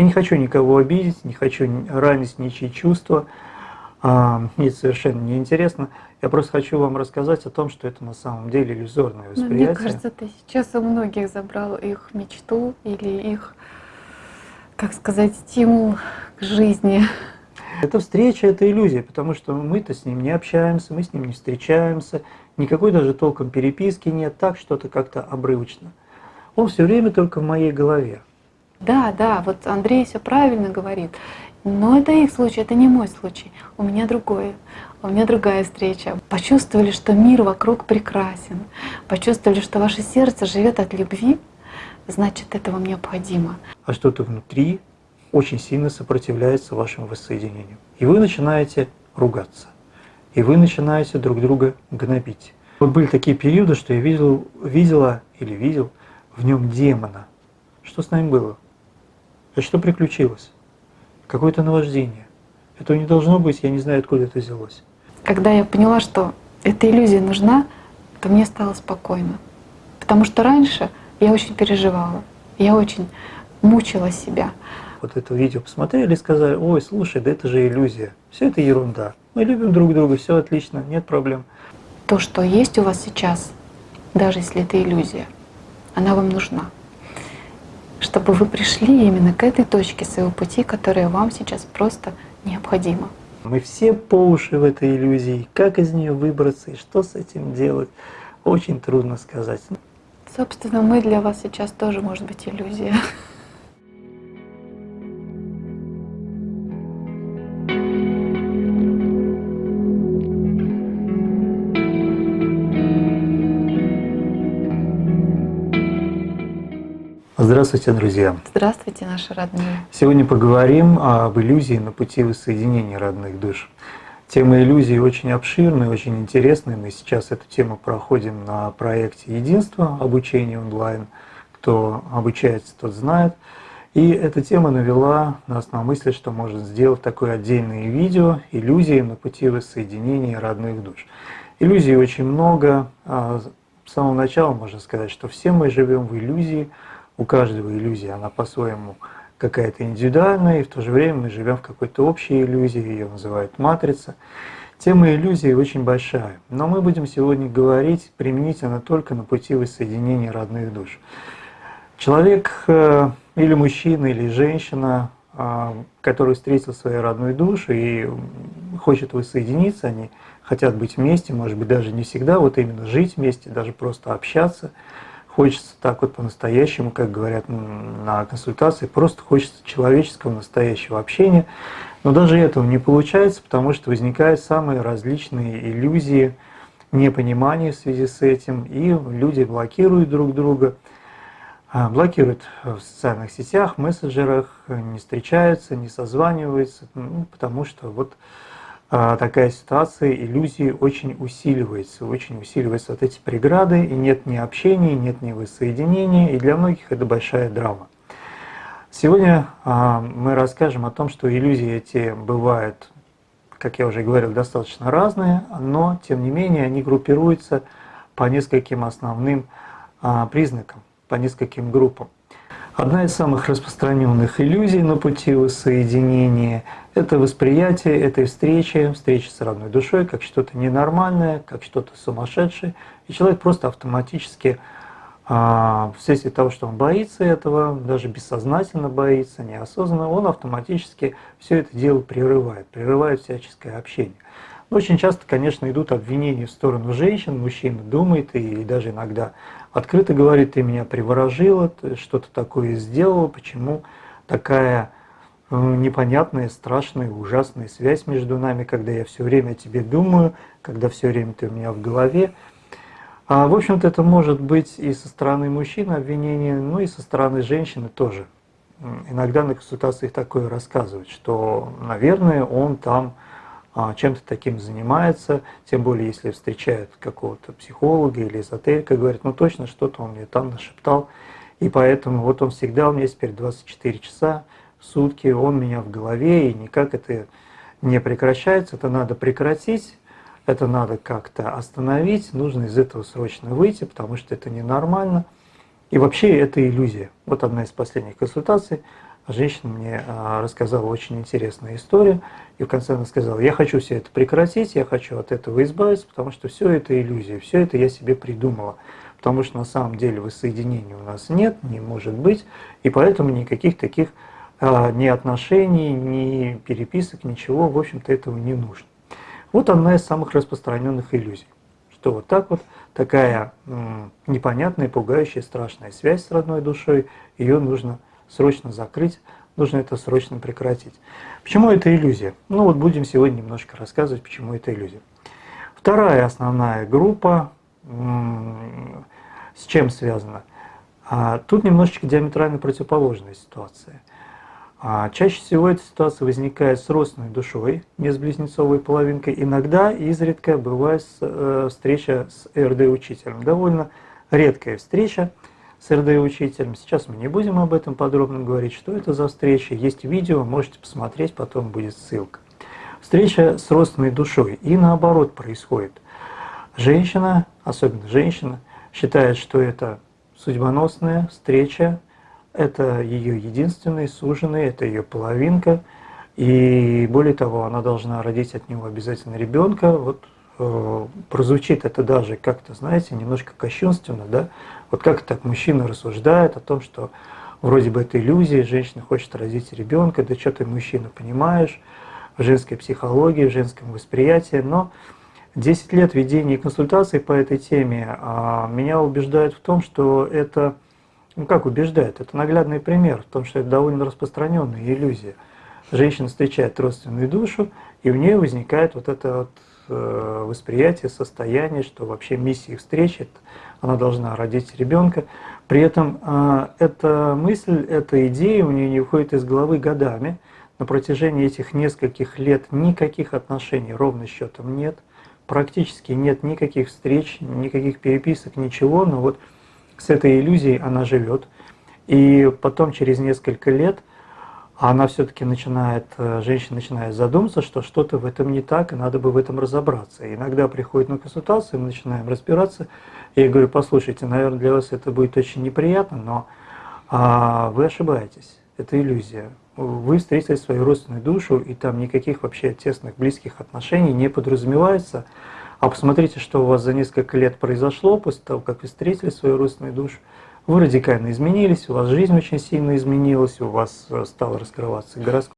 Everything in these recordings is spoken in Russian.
Я не хочу никого обидеть, не хочу ранить ничьи чувства. А, мне это совершенно не интересно. Я просто хочу вам рассказать о том, что это на самом деле иллюзорное восприятие. Но мне кажется, ты сейчас у многих забрал их мечту или их, как сказать, стимул к жизни. Эта встреча — это иллюзия, потому что мы-то с ним не общаемся, мы с ним не встречаемся, никакой даже толком переписки нет, так что-то как-то обрывочно. Он все время только в моей голове. Да, да, вот Андрей все правильно говорит. Но это их случай, это не мой случай. У меня другое. У меня другая встреча. Почувствовали, что мир вокруг прекрасен. Почувствовали, что ваше сердце живет от любви, значит, это вам необходимо. А что-то внутри очень сильно сопротивляется вашему воссоединению. И вы начинаете ругаться. И вы начинаете друг друга гнобить. Вот были такие периоды, что я видел, видела или видел в нем демона. Что с нами было? А что приключилось? Какое-то наваждение. Этого не должно быть, я не знаю, откуда это взялось. Когда я поняла, что эта иллюзия нужна, то мне стало спокойно. Потому что раньше я очень переживала, я очень мучила себя. Вот это видео посмотрели и сказали, ой, слушай, да это же иллюзия, все это ерунда. Мы любим друг друга, все отлично, нет проблем. То, что есть у вас сейчас, даже если это иллюзия, она вам нужна чтобы вы пришли именно к этой точке своего пути, которая вам сейчас просто необходима. Мы все по уши в этой иллюзии. Как из нее выбраться и что с этим делать, очень трудно сказать. Собственно, мы для вас сейчас тоже может быть иллюзия. Здравствуйте, друзья! Здравствуйте, наши родные! Сегодня поговорим об иллюзии на пути воссоединения родных душ. Тема иллюзии очень обширная, очень интересная. Мы сейчас эту тему проходим на проекте «Единство» обучение онлайн. Кто обучается, тот знает. И эта тема навела нас на мысль, что можно сделать такое отдельное видео «Иллюзии на пути воссоединения родных душ». Иллюзий очень много. А с самого начала можно сказать, что все мы живем в иллюзии – у каждого иллюзия, она по-своему какая-то индивидуальная, и в то же время мы живем в какой-то общей иллюзии, ее называют матрица. Тема иллюзии очень большая, но мы будем сегодня говорить применительно только на пути воссоединения родных душ. Человек э, или мужчина, или женщина, э, который встретил свою родную душу и хочет воссоединиться, они хотят быть вместе, может быть даже не всегда, вот именно жить вместе, даже просто общаться – хочется так вот по-настоящему, как говорят на консультации, просто хочется человеческого настоящего общения. Но даже этого не получается, потому что возникают самые различные иллюзии, непонимания в связи с этим, и люди блокируют друг друга, а, блокируют в социальных сетях, мессенджерах, не встречаются, не созваниваются, ну, потому что вот такая ситуация, иллюзии очень усиливается, очень усиливаются вот эти преграды, и нет ни общения, нет ни воссоединения, и для многих это большая драма. Сегодня а, мы расскажем о том, что иллюзии эти бывают, как я уже говорил, достаточно разные, но тем не менее они группируются по нескольким основным а, признакам, по нескольким группам. Одна из самых распространенных иллюзий на пути воссоединения – это восприятие этой встречи, встречи с родной душой, как что-то ненормальное, как что-то сумасшедшее. И человек просто автоматически, а, вследствие того, что он боится этого, даже бессознательно боится, неосознанно, он автоматически все это дело прерывает, прерывает всяческое общение. Но очень часто, конечно, идут обвинения в сторону женщин, мужчина думает и даже иногда открыто говорит, ты меня приворожила, ты что-то такое сделала, почему такая э, непонятная, страшная, ужасная связь между нами, когда я все время о тебе думаю, когда все время ты у меня в голове. А, в общем-то, это может быть и со стороны мужчины обвинение, ну и со стороны женщины тоже. Иногда на консультациях такое рассказывают, что, наверное, он там чем-то таким занимается, тем более если встречают какого-то психолога или эзотерика, говорят, ну точно что-то он мне там нашептал, и поэтому вот он всегда у меня теперь 24 часа в сутки, он меня в голове, и никак это не прекращается, это надо прекратить, это надо как-то остановить, нужно из этого срочно выйти, потому что это ненормально. И вообще это иллюзия. Вот одна из последних консультаций. Женщина мне а, рассказала очень интересную историю, и в конце она сказала, я хочу все это прекратить, я хочу от этого избавиться, потому что все это иллюзия, все это я себе придумала, потому что на самом деле воссоединения у нас нет, не может быть, и поэтому никаких таких а, ни отношений, ни переписок, ничего, в общем-то, этого не нужно. Вот одна из самых распространенных иллюзий, что вот так вот такая непонятная, пугающая, страшная связь с родной душой, ее нужно срочно закрыть, нужно это срочно прекратить. Почему это иллюзия? Ну вот будем сегодня немножко рассказывать, почему это иллюзия. Вторая основная группа, с чем связана? А, тут немножечко диаметрально противоположная ситуация. А, чаще всего эта ситуация возникает с родственной душой, не с близнецовой половинкой. Иногда, изредка, бывает э, встреча с РД-учителем. Довольно редкая встреча с РД-учителем. Сейчас мы не будем об этом подробно говорить, что это за встреча. Есть видео, можете посмотреть, потом будет ссылка. Встреча с родственной душой. И наоборот происходит. Женщина, особенно женщина, считает, что это судьбоносная встреча это ее единственный суженый, это ее половинка. И более того, она должна родить от него обязательно ребенка. Вот э, прозвучит это даже как-то, знаете, немножко кощунственно, да? Вот как так мужчина рассуждает о том, что вроде бы это иллюзия, женщина хочет родить ребенка, да что ты, мужчина, понимаешь, в женской психологии, в женском восприятии, но 10 лет ведения консультаций по этой теме а, меня убеждают в том, что это ну как убеждает? Это наглядный пример в том, что это довольно распространенная иллюзия. Женщина встречает родственную душу, и у нее возникает вот это вот э, восприятие, состояние, что вообще миссия встречи, она должна родить ребенка. При этом э, эта мысль, эта идея у нее не выходит из головы годами. На протяжении этих нескольких лет никаких отношений ровно счетом нет. Практически нет никаких встреч, никаких переписок, ничего. Но вот с этой иллюзией она живет. И потом, через несколько лет, она все-таки начинает, э, женщина начинает задуматься, что что-то в этом не так, и надо бы в этом разобраться. И иногда приходит на консультацию, мы начинаем разбираться. И я говорю, послушайте, наверное, для вас это будет очень неприятно, но а, вы ошибаетесь, это иллюзия. Вы встретили свою родственную душу, и там никаких вообще тесных, близких отношений не подразумевается. А посмотрите, что у вас за несколько лет произошло после того, как вы встретили свою родственную душу. Вы радикально изменились, у вас жизнь очень сильно изменилась, у вас э, стало раскрываться гороскоп,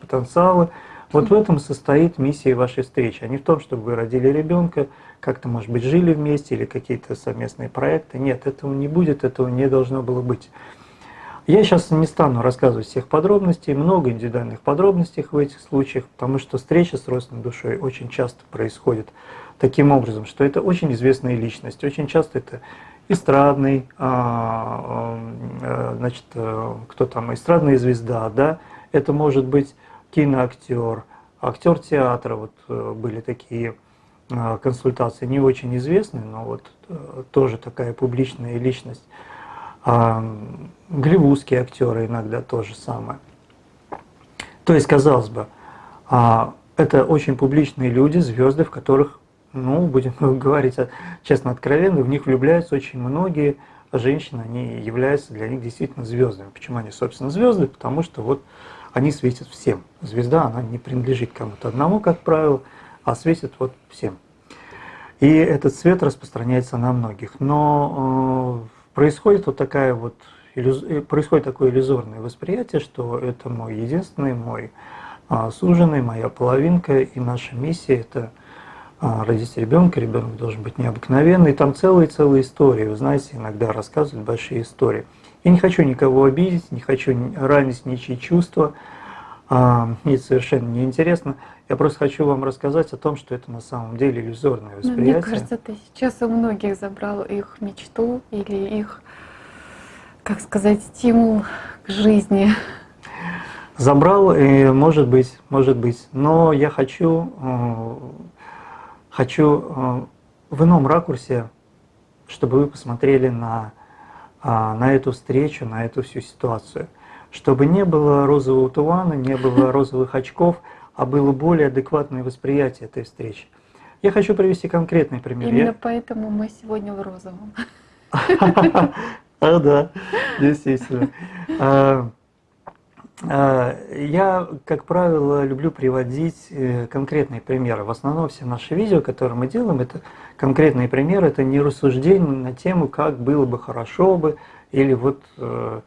потенциалы. Вот в этом состоит миссия вашей встречи, а не в том, чтобы вы родили ребенка, как-то, может быть, жили вместе или какие-то совместные проекты. Нет, этого не будет, этого не должно было быть. Я сейчас не стану рассказывать всех подробностей, много индивидуальных подробностей в этих случаях, потому что встреча с родственной душой очень часто происходит таким образом, что это очень известная личность. Очень часто это эстрадный, а, а, значит, э, кто там, эстрадная звезда, да, это может быть киноактер, актер театра, вот э, были такие а, консультации, не очень известные, но вот э, тоже такая публичная личность. Голливудские актеры иногда то же самое. То есть, казалось бы, это очень публичные люди, звезды, в которых ну, будем говорить честно, откровенно, в них влюбляются очень многие женщины, они являются для них действительно звездами. Почему они, собственно, звезды? Потому что вот они светят всем. Звезда, она не принадлежит кому-то одному, как правило, а светит вот всем. И этот свет распространяется на многих. Но э, происходит вот такая вот э, происходит такое иллюзорное восприятие, что это мой единственный, мой э, суженый, моя половинка, и наша миссия это а, родить ребенка, ребенок должен быть необыкновенный. Там целые-целые истории, вы знаете, иногда рассказывают большие истории. Я не хочу никого обидеть, не хочу ранить ничьи чувства, а, мне это совершенно не интересно. Я просто хочу вам рассказать о том, что это на самом деле иллюзорное восприятие. Но мне кажется, ты сейчас у многих забрал их мечту или их, как сказать, стимул к жизни. Забрал, и может быть, может быть. Но я хочу э, хочу э, в ином ракурсе, чтобы вы посмотрели на, а, на эту встречу, на эту всю ситуацию. Чтобы не было розового тумана, не было розовых очков, а было более адекватное восприятие этой встречи. Я хочу привести конкретный пример. Именно Я... поэтому мы сегодня в розовом. А, да, действительно. А, я, как правило, люблю приводить э, конкретные примеры. В основном все наши видео, которые мы делаем, это конкретные примеры, это не рассуждение на тему, как было бы хорошо бы, или вот э,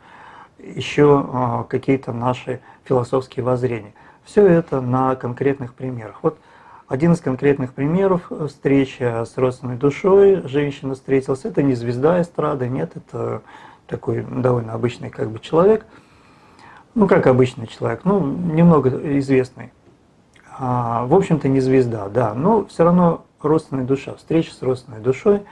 еще какие-то наши философские воззрения. Все это на конкретных примерах. Вот один из конкретных примеров встреча с родственной душой, женщина встретилась, это не звезда эстрады, нет, это такой довольно обычный как бы человек – ну, как обычный человек, ну, немного известный. А, в общем-то, не звезда, да, но все равно родственная душа, встреча с родственной душой.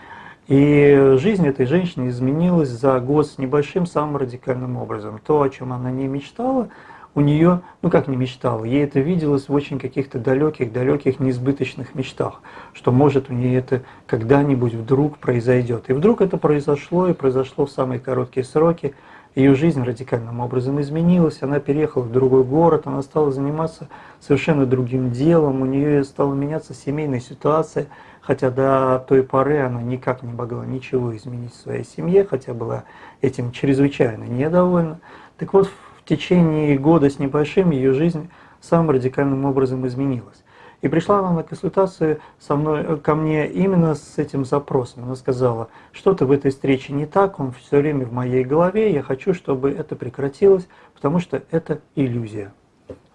И жизнь этой женщины изменилась за год с небольшим самым радикальным образом. То, о чем она не мечтала, у нее, ну как не мечтала, ей это виделось в очень каких-то далеких, далеких, неизбыточных мечтах, что может у нее это когда-нибудь вдруг произойдет. И вдруг это произошло, и произошло в самые короткие сроки – ее жизнь радикальным образом изменилась, она переехала в другой город, она стала заниматься совершенно другим делом, у нее стала меняться семейная ситуация, хотя до той поры она никак не могла ничего изменить в своей семье, хотя была этим чрезвычайно недовольна. Так вот, в течение года с небольшим ее жизнь самым радикальным образом изменилась. И пришла она на консультацию со мной, э, ко мне именно с этим запросом. Она сказала, что-то в этой встрече не так, он все время в моей голове, я хочу, чтобы это прекратилось, потому что это иллюзия.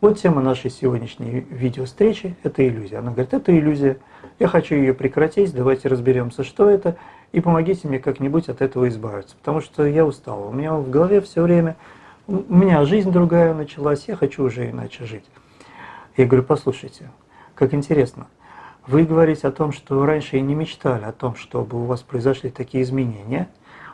Вот тема нашей сегодняшней видео встречи – это иллюзия. Она говорит, это иллюзия, я хочу ее прекратить, давайте разберемся, что это, и помогите мне как-нибудь от этого избавиться, потому что я устала. У меня в голове все время, у меня жизнь другая началась, я хочу уже иначе жить. Я говорю, послушайте, как интересно. Вы говорите о том, что раньше и не мечтали о том, чтобы у вас произошли такие изменения.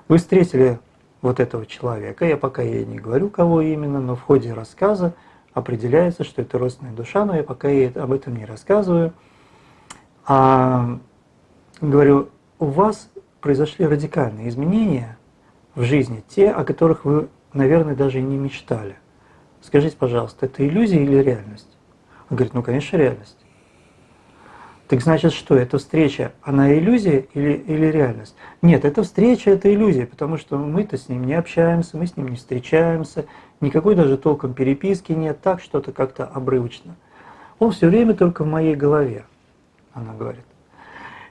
Вы встретили вот этого человека, я пока ей не говорю, кого именно, но в ходе рассказа определяется, что это родственная душа, но я пока ей об этом не рассказываю. А, говорю, у вас произошли радикальные изменения в жизни, те, о которых вы, наверное, даже и не мечтали. Скажите, пожалуйста, это иллюзия или реальность? Он говорит, ну, конечно, реальность. Так значит, что эта встреча, она иллюзия или, или реальность? Нет, эта встреча – это иллюзия, потому что мы-то с ним не общаемся, мы с ним не встречаемся, никакой даже толком переписки нет, так что-то как-то обрывочно. Он все время только в моей голове, она говорит.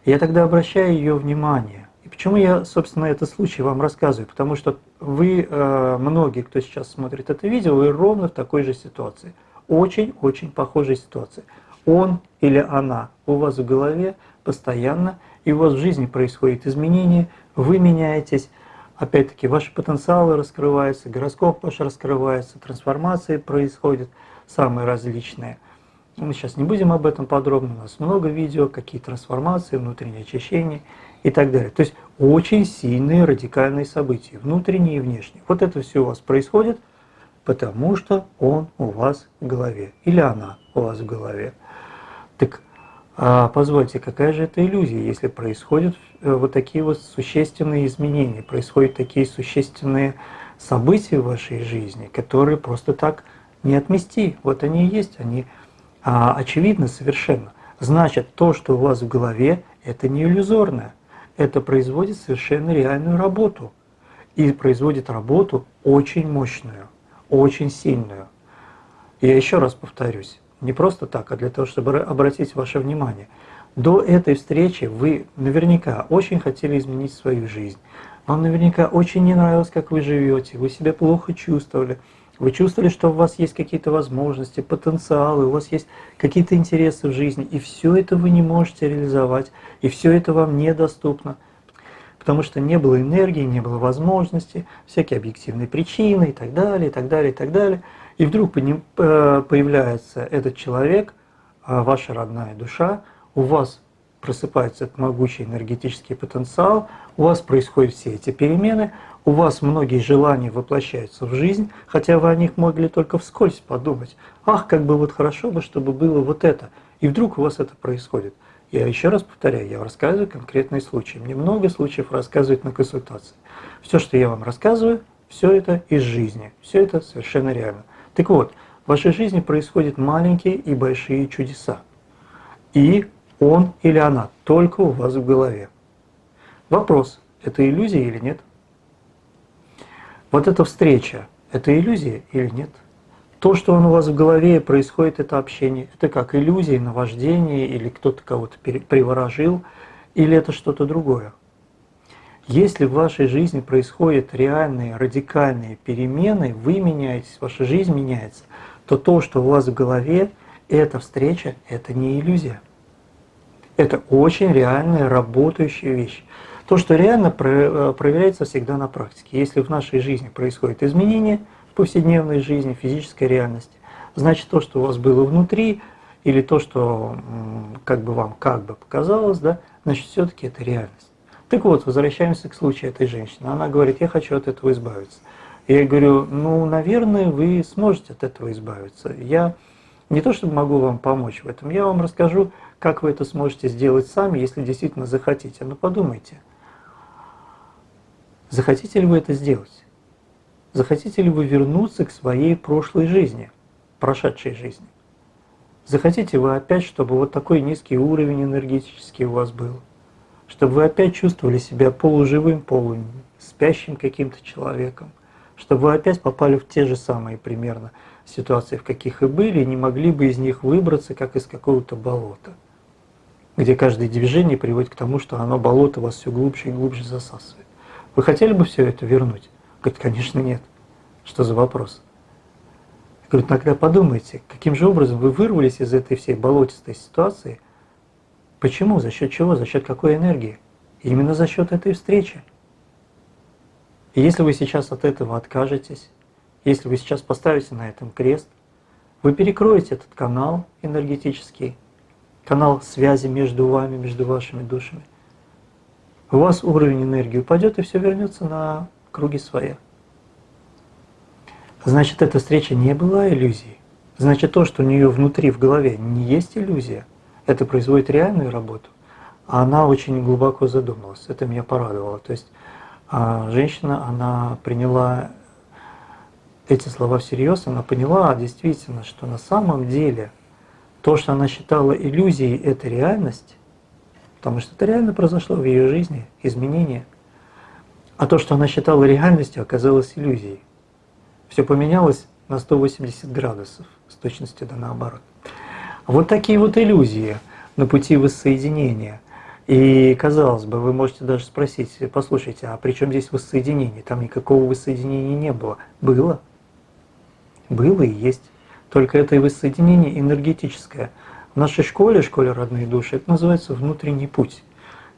Я тогда обращаю ее внимание. И почему я, собственно, этот случай вам рассказываю? Потому что вы, э, многие, кто сейчас смотрит это видео, вы ровно в такой же ситуации. Очень-очень похожей ситуации он или она у вас в голове постоянно, и у вас в жизни происходят изменения, вы меняетесь, опять-таки ваши потенциалы раскрываются, гороскоп ваш раскрывается, трансформации происходят самые различные. Мы сейчас не будем об этом подробно, у нас много видео, какие трансформации, внутренние очищения и так далее. То есть очень сильные радикальные события, внутренние и внешние. Вот это все у вас происходит, потому что он у вас в голове или она у вас в голове. Так а, позвольте, какая же это иллюзия, если происходят э, вот такие вот существенные изменения, происходят такие существенные события в вашей жизни, которые просто так не отмести. Вот они и есть, они а, очевидны совершенно. Значит, то, что у вас в голове, это не иллюзорное, это производит совершенно реальную работу. И производит работу очень мощную, очень сильную. Я еще раз повторюсь, не просто так, а для того, чтобы обратить ваше внимание. До этой встречи вы наверняка очень хотели изменить свою жизнь. Вам наверняка очень не нравилось, как вы живете, вы себя плохо чувствовали. Вы чувствовали, что у вас есть какие-то возможности, потенциалы, у вас есть какие-то интересы в жизни, и все это вы не можете реализовать, и все это вам недоступно, потому что не было энергии, не было возможности, всякие объективные причины и так далее, и так далее, и так далее. И вдруг э, появляется этот человек, а, ваша родная душа, у вас просыпается этот могучий энергетический потенциал, у вас происходят все эти перемены, у вас многие желания воплощаются в жизнь, хотя вы о них могли только вскользь подумать. Ах, как бы вот хорошо бы, чтобы было вот это. И вдруг у вас это происходит. Я еще раз повторяю, я рассказываю конкретные случаи. Мне много случаев рассказывают на консультации. Все, что я вам рассказываю, все это из жизни, все это совершенно реально. Так вот, в вашей жизни происходят маленькие и большие чудеса. И он или она только у вас в голове. Вопрос, это иллюзия или нет? Вот эта встреча, это иллюзия или нет? То, что он у вас в голове происходит, это общение. Это как иллюзия, наваждение, или кто-то кого-то приворожил, или это что-то другое. Если в вашей жизни происходят реальные, радикальные перемены, вы меняетесь, ваша жизнь меняется, то то, что у вас в голове, эта встреча, это не иллюзия. Это очень реальная, работающая вещь. То, что реально э, проверяется всегда на практике. Если в нашей жизни происходит изменение в повседневной жизни, физической реальности, значит то, что у вас было внутри, или то, что как бы вам как бы показалось, да, значит все-таки это реальность. Так вот, возвращаемся к случаю этой женщины. Она говорит, я хочу от этого избавиться. Я говорю, ну, наверное, вы сможете от этого избавиться. Я не то чтобы могу вам помочь в этом, я вам расскажу, как вы это сможете сделать сами, если действительно захотите. Но подумайте, Захотите ли вы это сделать? Захотите ли вы вернуться к своей прошлой жизни, прошедшей жизни? Захотите вы опять, чтобы вот такой низкий уровень энергетический у вас был? Чтобы вы опять чувствовали себя полуживым, полуспящим каким-то человеком? Чтобы вы опять попали в те же самые примерно ситуации, в каких и были, и не могли бы из них выбраться, как из какого-то болота? где каждое движение приводит к тому, что оно болото вас все глубже и глубже засасывает. Вы хотели бы все это вернуть? Говорит, конечно, нет. Что за вопрос? Я говорю, тогда подумайте, каким же образом вы вырвались из этой всей болотистой ситуации? Почему? За счет чего? За счет какой энергии? Именно за счет этой встречи. И если вы сейчас от этого откажетесь, если вы сейчас поставите на этом крест, вы перекроете этот канал энергетический, канал связи между вами, между вашими душами у вас уровень энергии упадет, и все вернется на круги своя. Значит, эта встреча не была иллюзией. Значит, то, что у нее внутри, в голове, не есть иллюзия, это производит реальную работу. А она очень глубоко задумалась. Это меня порадовало. То есть а, женщина, она приняла эти слова всерьез, она поняла действительно, что на самом деле то, что она считала иллюзией, это реальность, потому что это реально произошло в ее жизни, изменение. А то, что она считала реальностью, оказалось иллюзией. Все поменялось на 180 градусов, с точностью да наоборот. Вот такие вот иллюзии на пути воссоединения. И казалось бы, вы можете даже спросить, послушайте, а при чем здесь воссоединение? Там никакого воссоединения не было. Было. Было и есть. Только это воссоединение энергетическое – в нашей школе, школе родные души, это называется внутренний путь.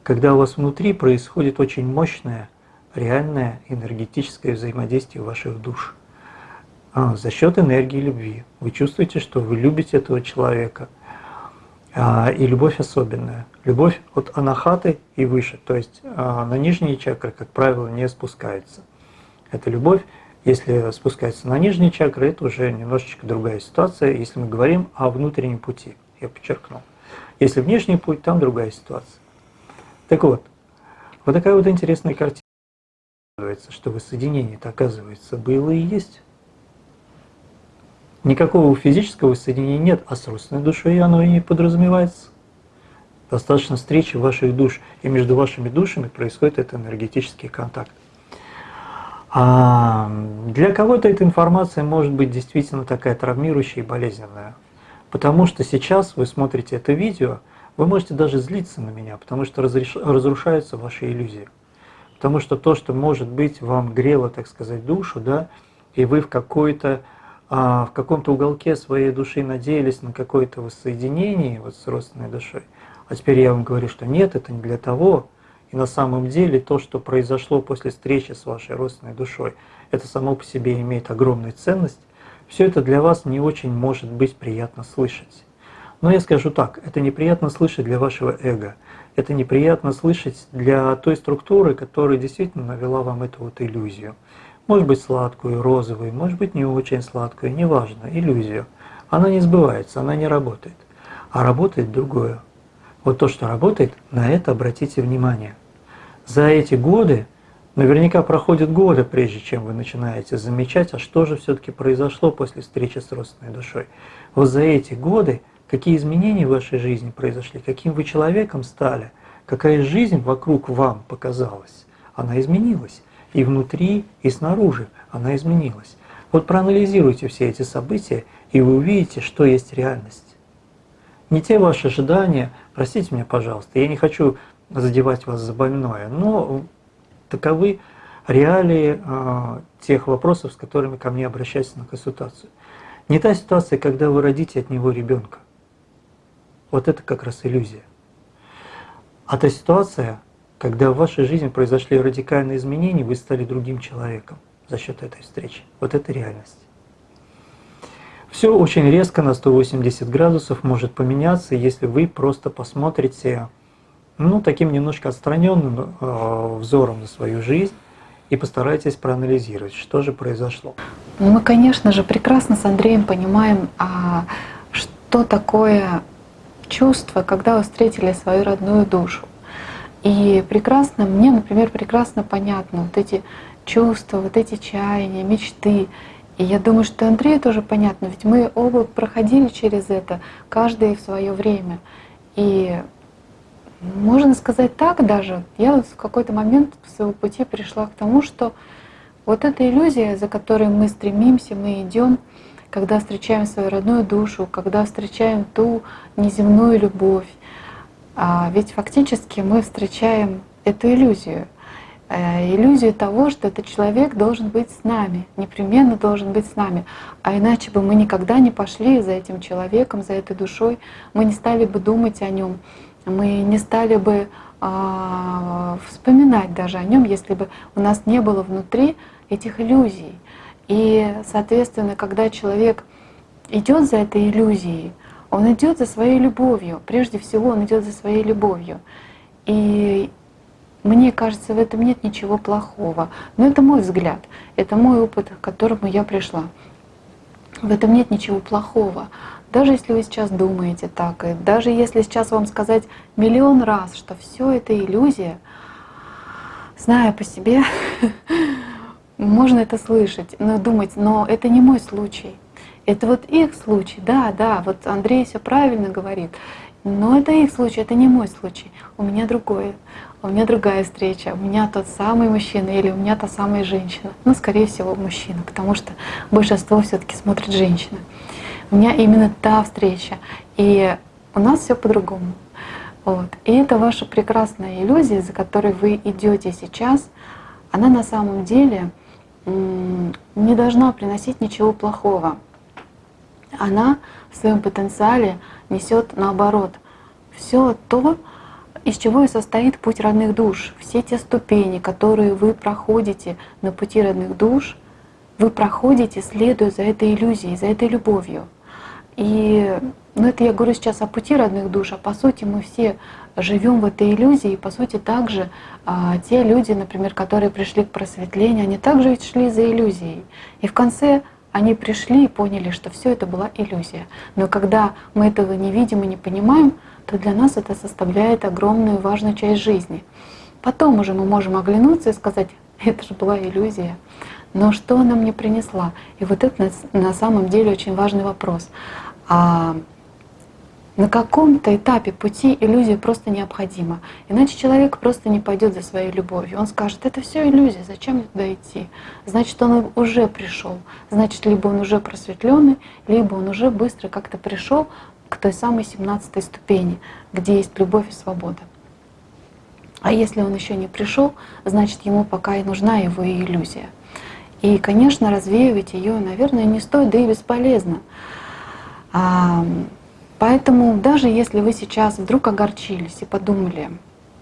Когда у вас внутри происходит очень мощное, реальное энергетическое взаимодействие ваших душ. А, за счет энергии любви. Вы чувствуете, что вы любите этого человека. А, и любовь особенная. Любовь от анахаты и выше. То есть а, на нижние чакры, как правило, не спускается. Это любовь. Если спускается на нижние чакры, это уже немножечко другая ситуация, если мы говорим о внутреннем пути я подчеркнул. Если внешний путь, там другая ситуация. Так вот, вот такая вот интересная картина. Что воссоединение-то, оказывается, было и есть. Никакого физического воссоединения нет, а с родственной душой оно и не подразумевается. Достаточно встречи ваших душ, и между вашими душами происходит этот энергетический контакт. А для кого-то эта информация может быть действительно такая травмирующая и болезненная. Потому что сейчас вы смотрите это видео, вы можете даже злиться на меня, потому что разрушаются ваши иллюзии. Потому что то, что может быть вам грело, так сказать, душу, да, и вы в какой-то а, в каком-то уголке своей души надеялись на какое-то воссоединение вот с родственной душой, а теперь я вам говорю, что нет, это не для того, и на самом деле то, что произошло после встречи с вашей родственной душой, это само по себе имеет огромную ценность, все это для вас не очень может быть приятно слышать. Но я скажу так, это неприятно слышать для вашего эго, это неприятно слышать для той структуры, которая действительно навела вам эту вот иллюзию. Может быть сладкую, розовую, может быть не очень сладкую, неважно, иллюзию. Она не сбывается, она не работает. А работает другое. Вот то, что работает, на это обратите внимание. За эти годы Наверняка проходят годы, прежде чем вы начинаете замечать, а что же все-таки произошло после встречи с родственной душой. Вот за эти годы какие изменения в вашей жизни произошли, каким вы человеком стали, какая жизнь вокруг вам показалась. Она изменилась. И внутри, и снаружи она изменилась. Вот проанализируйте все эти события, и вы увидите, что есть реальность. Не те ваши ожидания, простите меня, пожалуйста, я не хочу задевать вас за больное, но таковы реалии э, тех вопросов, с которыми ко мне обращаются на консультацию. Не та ситуация, когда вы родите от него ребенка. Вот это как раз иллюзия. А та ситуация, когда в вашей жизни произошли радикальные изменения, вы стали другим человеком за счет этой встречи. Вот это реальность. Все очень резко на 180 градусов может поменяться, если вы просто посмотрите ну, таким немножко отстраненным э, взором на свою жизнь и постарайтесь проанализировать, что же произошло. Ну, мы, конечно же, прекрасно с Андреем понимаем, а что такое чувство, когда вы встретили свою родную душу. И прекрасно, мне, например, прекрасно понятно вот эти чувства, вот эти чаяния, мечты. И я думаю, что Андрею тоже понятно, ведь мы оба проходили через это, каждый в свое время. И можно сказать так даже, я в какой-то момент своего пути пришла к тому, что вот эта иллюзия, за которой мы стремимся, мы идем, когда встречаем свою родную душу, когда встречаем ту неземную любовь, ведь фактически мы встречаем эту иллюзию. Э, иллюзию того, что этот человек должен быть с нами, непременно должен быть с нами. А иначе бы мы никогда не пошли за этим человеком, за этой душой, мы не стали бы думать о нем, мы не стали бы а, вспоминать даже о нем, если бы у нас не было внутри этих иллюзий. И, соответственно, когда человек идет за этой иллюзией, он идет за своей любовью. Прежде всего, он идет за своей любовью. И мне кажется, в этом нет ничего плохого. Но это мой взгляд, это мой опыт, к которому я пришла. В этом нет ничего плохого. Даже если вы сейчас думаете так, и даже если сейчас вам сказать миллион раз, что все это иллюзия, зная по себе, можно это слышать, но думать, но это не мой случай. Это вот их случай, да, да, вот Андрей все правильно говорит. Но это их случай, это не мой случай. У меня другое. У меня другая встреча. У меня тот самый мужчина или у меня та самая женщина. Ну, скорее всего, мужчина, потому что большинство все-таки смотрит женщины. У меня именно та встреча. И у нас все по-другому. Вот. И это ваша прекрасная иллюзия, за которой вы идете сейчас, она на самом деле не должна приносить ничего плохого она в своем потенциале несет наоборот все то, из чего и состоит путь родных душ. Все те ступени, которые вы проходите на пути родных душ, вы проходите, следуя за этой иллюзией, за этой любовью. И ну, это я говорю сейчас о пути родных душ, а по сути мы все живем в этой иллюзии, и по сути также а, те люди, например, которые пришли к просветлению, они также ведь шли за иллюзией. И в конце они пришли и поняли, что все это была иллюзия. Но когда мы этого не видим и не понимаем, то для нас это составляет огромную важную часть жизни. Потом уже мы можем оглянуться и сказать, это же была иллюзия. Но что она мне принесла? И вот это на самом деле очень важный вопрос. А на каком-то этапе пути иллюзия просто необходима. Иначе человек просто не пойдет за своей любовью. Он скажет, это все иллюзия, зачем мне туда идти? Значит, он уже пришел. Значит, либо он уже просветленный, либо он уже быстро как-то пришел к той самой 17 ступени, где есть любовь и свобода. А если он еще не пришел, значит, ему пока и нужна его и иллюзия. И, конечно, развеивать ее, наверное, не стоит, да и бесполезно. Поэтому даже если вы сейчас вдруг огорчились и подумали,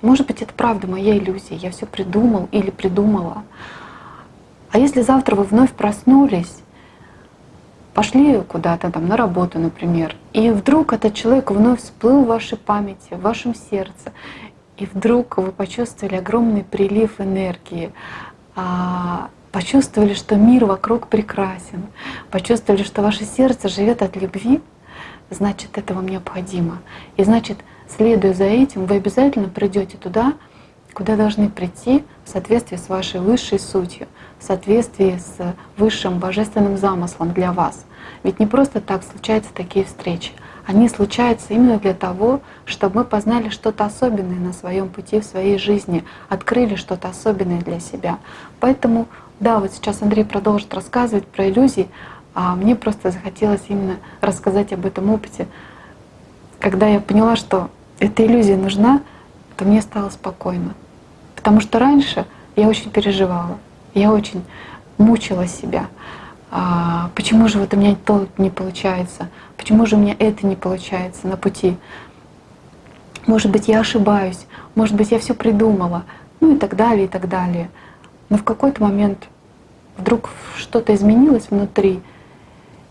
может быть, это правда моя иллюзия, я все придумал или придумала. А если завтра вы вновь проснулись, пошли куда-то там на работу, например, и вдруг этот человек вновь всплыл в вашей памяти, в вашем сердце, и вдруг вы почувствовали огромный прилив энергии, а, почувствовали, что мир вокруг прекрасен, почувствовали, что ваше сердце живет от любви, значит, это вам необходимо. И значит, следуя за этим, вы обязательно придете туда, куда должны прийти в соответствии с вашей высшей сутью, в соответствии с высшим божественным замыслом для вас. Ведь не просто так случаются такие встречи. Они случаются именно для того, чтобы мы познали что-то особенное на своем пути в своей жизни, открыли что-то особенное для себя. Поэтому Да, вот сейчас Андрей продолжит рассказывать про иллюзии, а мне просто захотелось именно рассказать об этом опыте. Когда я поняла, что эта иллюзия нужна, то мне стало спокойно. Потому что раньше я очень переживала, я очень мучила себя. А, почему же вот у меня то не получается? Почему же у меня это не получается на пути? Может быть, я ошибаюсь, может быть, я все придумала, ну и так далее, и так далее. Но в какой-то момент вдруг что-то изменилось внутри,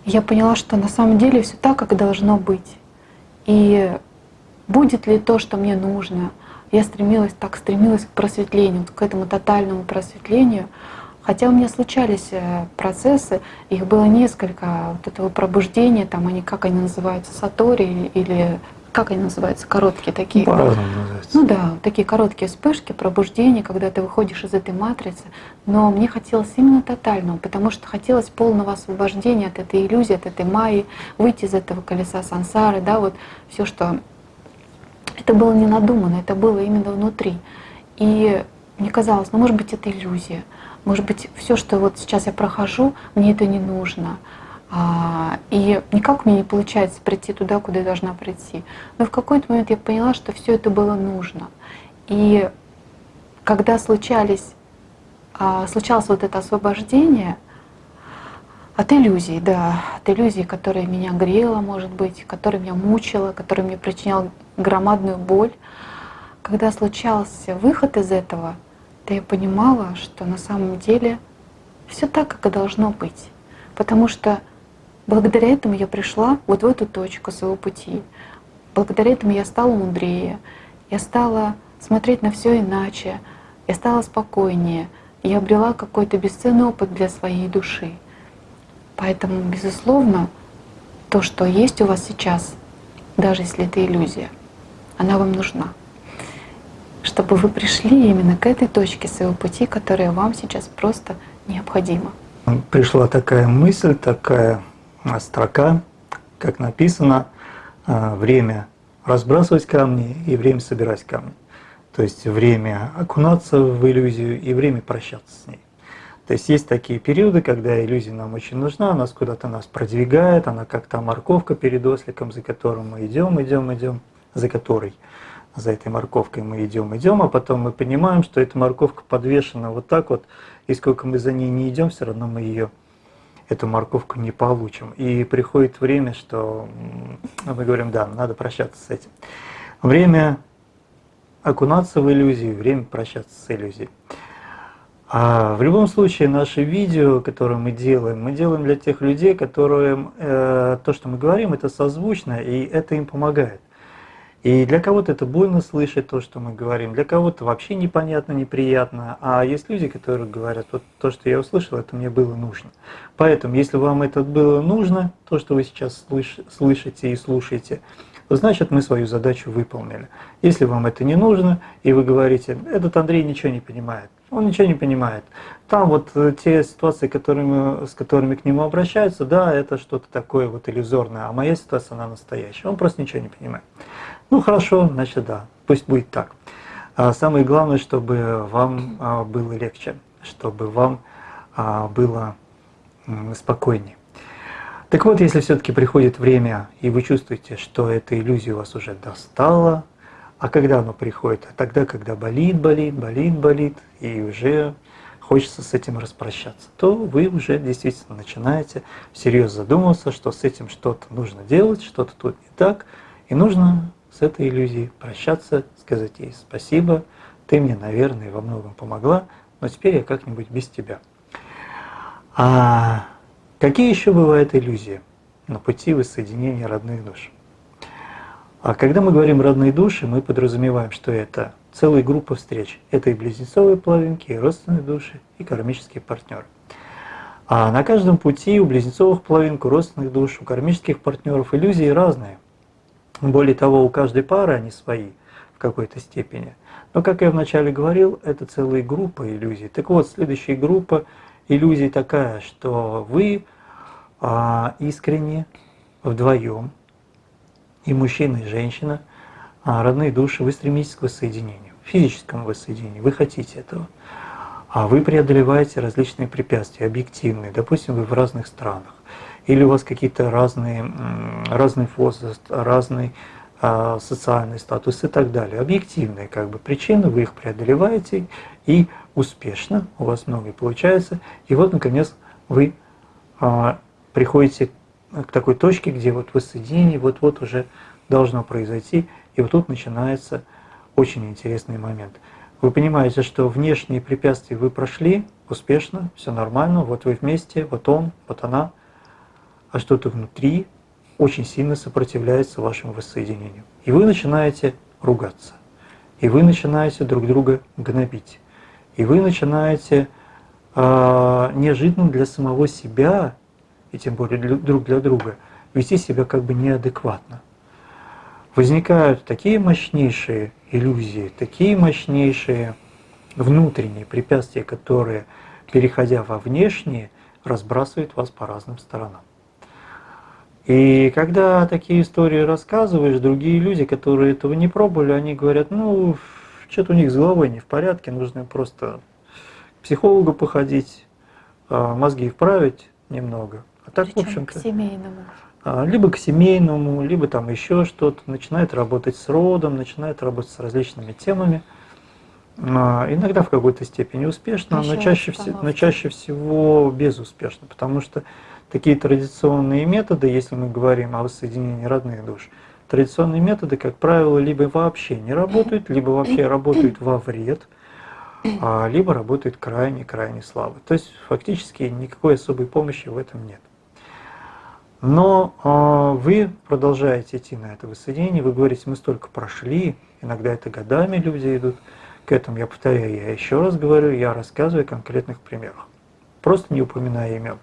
я поняла, что на самом деле все так, как должно быть. И будет ли то, что мне нужно? Я стремилась, так стремилась к просветлению, к этому тотальному просветлению. Хотя у меня случались э, процессы, их было несколько, вот этого пробуждения, там они, как они называются, сатори или как они называются, короткие такие. По-разному называются. Ну да, такие короткие вспышки, пробуждения, когда ты выходишь из этой матрицы. Но мне хотелось именно тотального, потому что хотелось полного освобождения от этой иллюзии, от этой майи, выйти из этого колеса сансары, да, вот все, что это было не надумано, это было именно внутри. И мне казалось, ну может быть это иллюзия, может быть все, что вот сейчас я прохожу, мне это не нужно. А, и никак мне не получается прийти туда, куда я должна прийти. Но в какой-то момент я поняла, что все это было нужно. И когда случались, а, случалось вот это освобождение от иллюзий, да, от иллюзий, которая меня грела, может быть, которая меня мучила, которая мне причиняла громадную боль, когда случался выход из этого, то я понимала, что на самом деле все так, как и должно быть. Потому что Благодаря этому я пришла вот в эту точку своего пути. Благодаря этому я стала мудрее, я стала смотреть на все иначе, я стала спокойнее, я обрела какой-то бесценный опыт для своей души. Поэтому, безусловно, то, что есть у вас сейчас, даже если это иллюзия, она вам нужна, чтобы вы пришли именно к этой точке своего пути, которая вам сейчас просто необходима. Пришла такая мысль, такая строка, как написано, а, время разбрасывать камни и время собирать камни. То есть время окунаться в иллюзию и время прощаться с ней. То есть есть такие периоды, когда иллюзия нам очень нужна, она куда-то нас продвигает, она как то морковка перед осликом, за которым мы идем, идем, идем, за которой, за этой морковкой мы идем, идем, а потом мы понимаем, что эта морковка подвешена вот так вот, и сколько мы за ней не идем, все равно мы ее эту морковку не получим. И приходит время, что мы говорим, да, надо прощаться с этим. Время окунаться в иллюзию, время прощаться с иллюзией. А в любом случае, наши видео, которые мы делаем, мы делаем для тех людей, которым э, то, что мы говорим, это созвучно, и это им помогает. И для кого-то это больно слышать то, что мы говорим, для кого-то вообще непонятно, неприятно. А есть люди, которые говорят, вот то, что я услышал, это мне было нужно. Поэтому, если вам это было нужно, то, что вы сейчас слыш слышите и слушаете, значит мы свою задачу выполнили. Если вам это не нужно, и вы говорите, этот Андрей ничего не понимает, он ничего не понимает. Там вот э, те ситуации, которыми, с которыми к нему обращаются, да, это что-то такое вот иллюзорное, а моя ситуация, она настоящая. Он просто ничего не понимает. Ну хорошо, значит да, пусть будет так. А самое главное, чтобы вам а, было легче, чтобы вам а, было спокойнее. Так вот, если все-таки приходит время, и вы чувствуете, что эта иллюзия вас уже достала, а когда оно приходит? Тогда, когда болит, болит, болит, болит, и уже хочется с этим распрощаться, то вы уже действительно начинаете всерьез задумываться, что с этим что-то нужно делать, что-то тут не так, и нужно с этой иллюзией, прощаться, сказать ей спасибо, ты мне, наверное, во многом помогла, но теперь я как-нибудь без тебя. А какие еще бывают иллюзии на пути воссоединения родных душ? А когда мы говорим «родные души», мы подразумеваем, что это целая группа встреч. Это и близнецовые половинки, и родственные души, и кармические партнеры. А на каждом пути у близнецовых половинок, у родственных душ, у кармических партнеров иллюзии разные. Более того, у каждой пары они свои в какой-то степени. Но, как я вначале говорил, это целая группа иллюзий. Так вот, следующая группа иллюзий такая, что вы а, искренне вдвоем, и мужчина, и женщина, а, родные души, вы стремитесь к воссоединению, физическому воссоединению, вы хотите этого. а вы преодолеваете различные препятствия, объективные, допустим, вы в разных странах, или у вас какие-то разные, разный возраст, разный а, социальный статус и так далее. Объективные как бы причины, вы их преодолеваете и успешно, у вас многое получается, и вот наконец вы а, приходите к такой точке, где вот воссоединение вот-вот уже должно произойти, и вот тут начинается очень интересный момент. Вы понимаете, что внешние препятствия вы прошли успешно, все нормально, вот вы вместе, вот он, вот она, а что-то внутри очень сильно сопротивляется вашему воссоединению. И вы начинаете ругаться, и вы начинаете друг друга гнобить, и вы начинаете э, неожиданно для самого себя, и тем более для, друг для друга, вести себя как бы неадекватно возникают такие мощнейшие иллюзии, такие мощнейшие внутренние препятствия, которые, переходя во внешние, разбрасывают вас по разным сторонам. И когда такие истории рассказываешь, другие люди, которые этого не пробовали, они говорят, ну, что-то у них с головой не в порядке, нужно просто к психологу походить, а, мозги вправить немного. А так, Причем в общем-то... к семейному. А, либо к семейному, либо там еще что-то, начинает работать с родом, начинает работать с различными темами. А, иногда в какой-то степени успешно, но чаще, но чаще всего безуспешно, потому что такие традиционные методы, если мы говорим о воссоединении родных душ, традиционные методы, как правило, либо вообще не работают, либо вообще работают во вред, а, либо работают крайне-крайне слабо. То есть фактически никакой особой помощи в этом нет. Но э, вы продолжаете идти на это воссоединение, вы говорите, мы столько прошли, иногда это годами люди идут к этому. Я повторяю, я еще раз говорю, я рассказываю о конкретных примерах, просто не упоминая имен.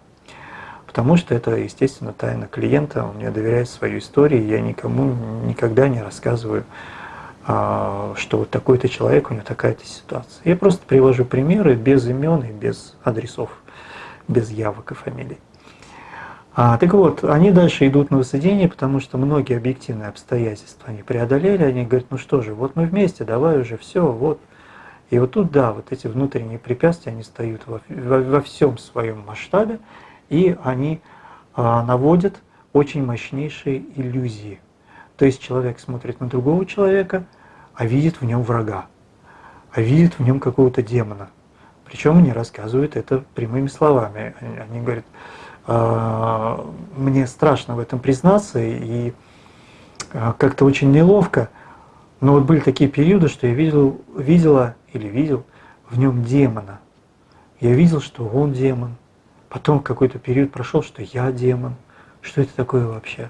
Потому что это, естественно, тайна клиента, он мне доверяет свою историю, я никому никогда не рассказываю, э, что вот такой-то человек, у него такая-то ситуация. Я просто привожу примеры без имен и без адресов, без явок и фамилий. А, так вот, они дальше идут на воссоединение, потому что многие объективные обстоятельства они преодолели, они говорят, ну что же, вот мы вместе, давай уже все, вот. И вот тут, да, вот эти внутренние препятствия, они стоят во, во, во всем своем масштабе, и они а, наводят очень мощнейшие иллюзии. То есть человек смотрит на другого человека, а видит в нем врага, а видит в нем какого-то демона. Причем они рассказывают это прямыми словами. Они, говорят, а, мне страшно в этом признаться, и а, как-то очень неловко. Но вот были такие периоды, что я видел, видела или видел в нем демона. Я видел, что он демон. Потом какой-то период прошел, что я демон. Что это такое вообще?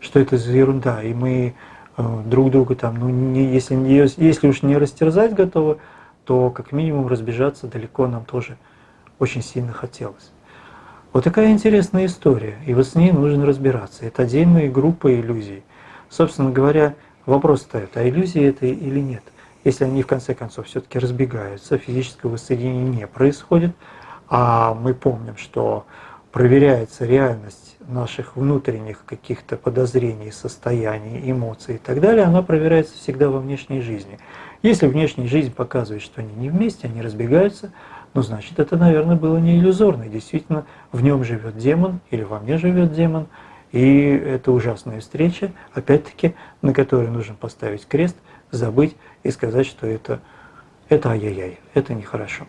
Что это за ерунда? И мы э, друг друга там, ну, не, если, если уж не растерзать готовы, то как минимум разбежаться далеко нам тоже очень сильно хотелось. Вот такая интересная история, и вот с ней нужно разбираться. Это отдельная группа иллюзий. Собственно говоря, вопрос стоит, а иллюзии это или нет? Если они в конце концов все-таки разбегаются, физического воссоединения не происходит, а мы помним, что проверяется реальность наших внутренних каких-то подозрений, состояний, эмоций и так далее, она проверяется всегда во внешней жизни. Если внешняя жизнь показывает, что они не вместе, они разбегаются, ну, значит, это, наверное, было не иллюзорно. Действительно, в нем живет демон или во мне живет демон. И это ужасная встреча, опять-таки, на которой нужно поставить крест, забыть и сказать, что это, это ай-яй-яй, это нехорошо.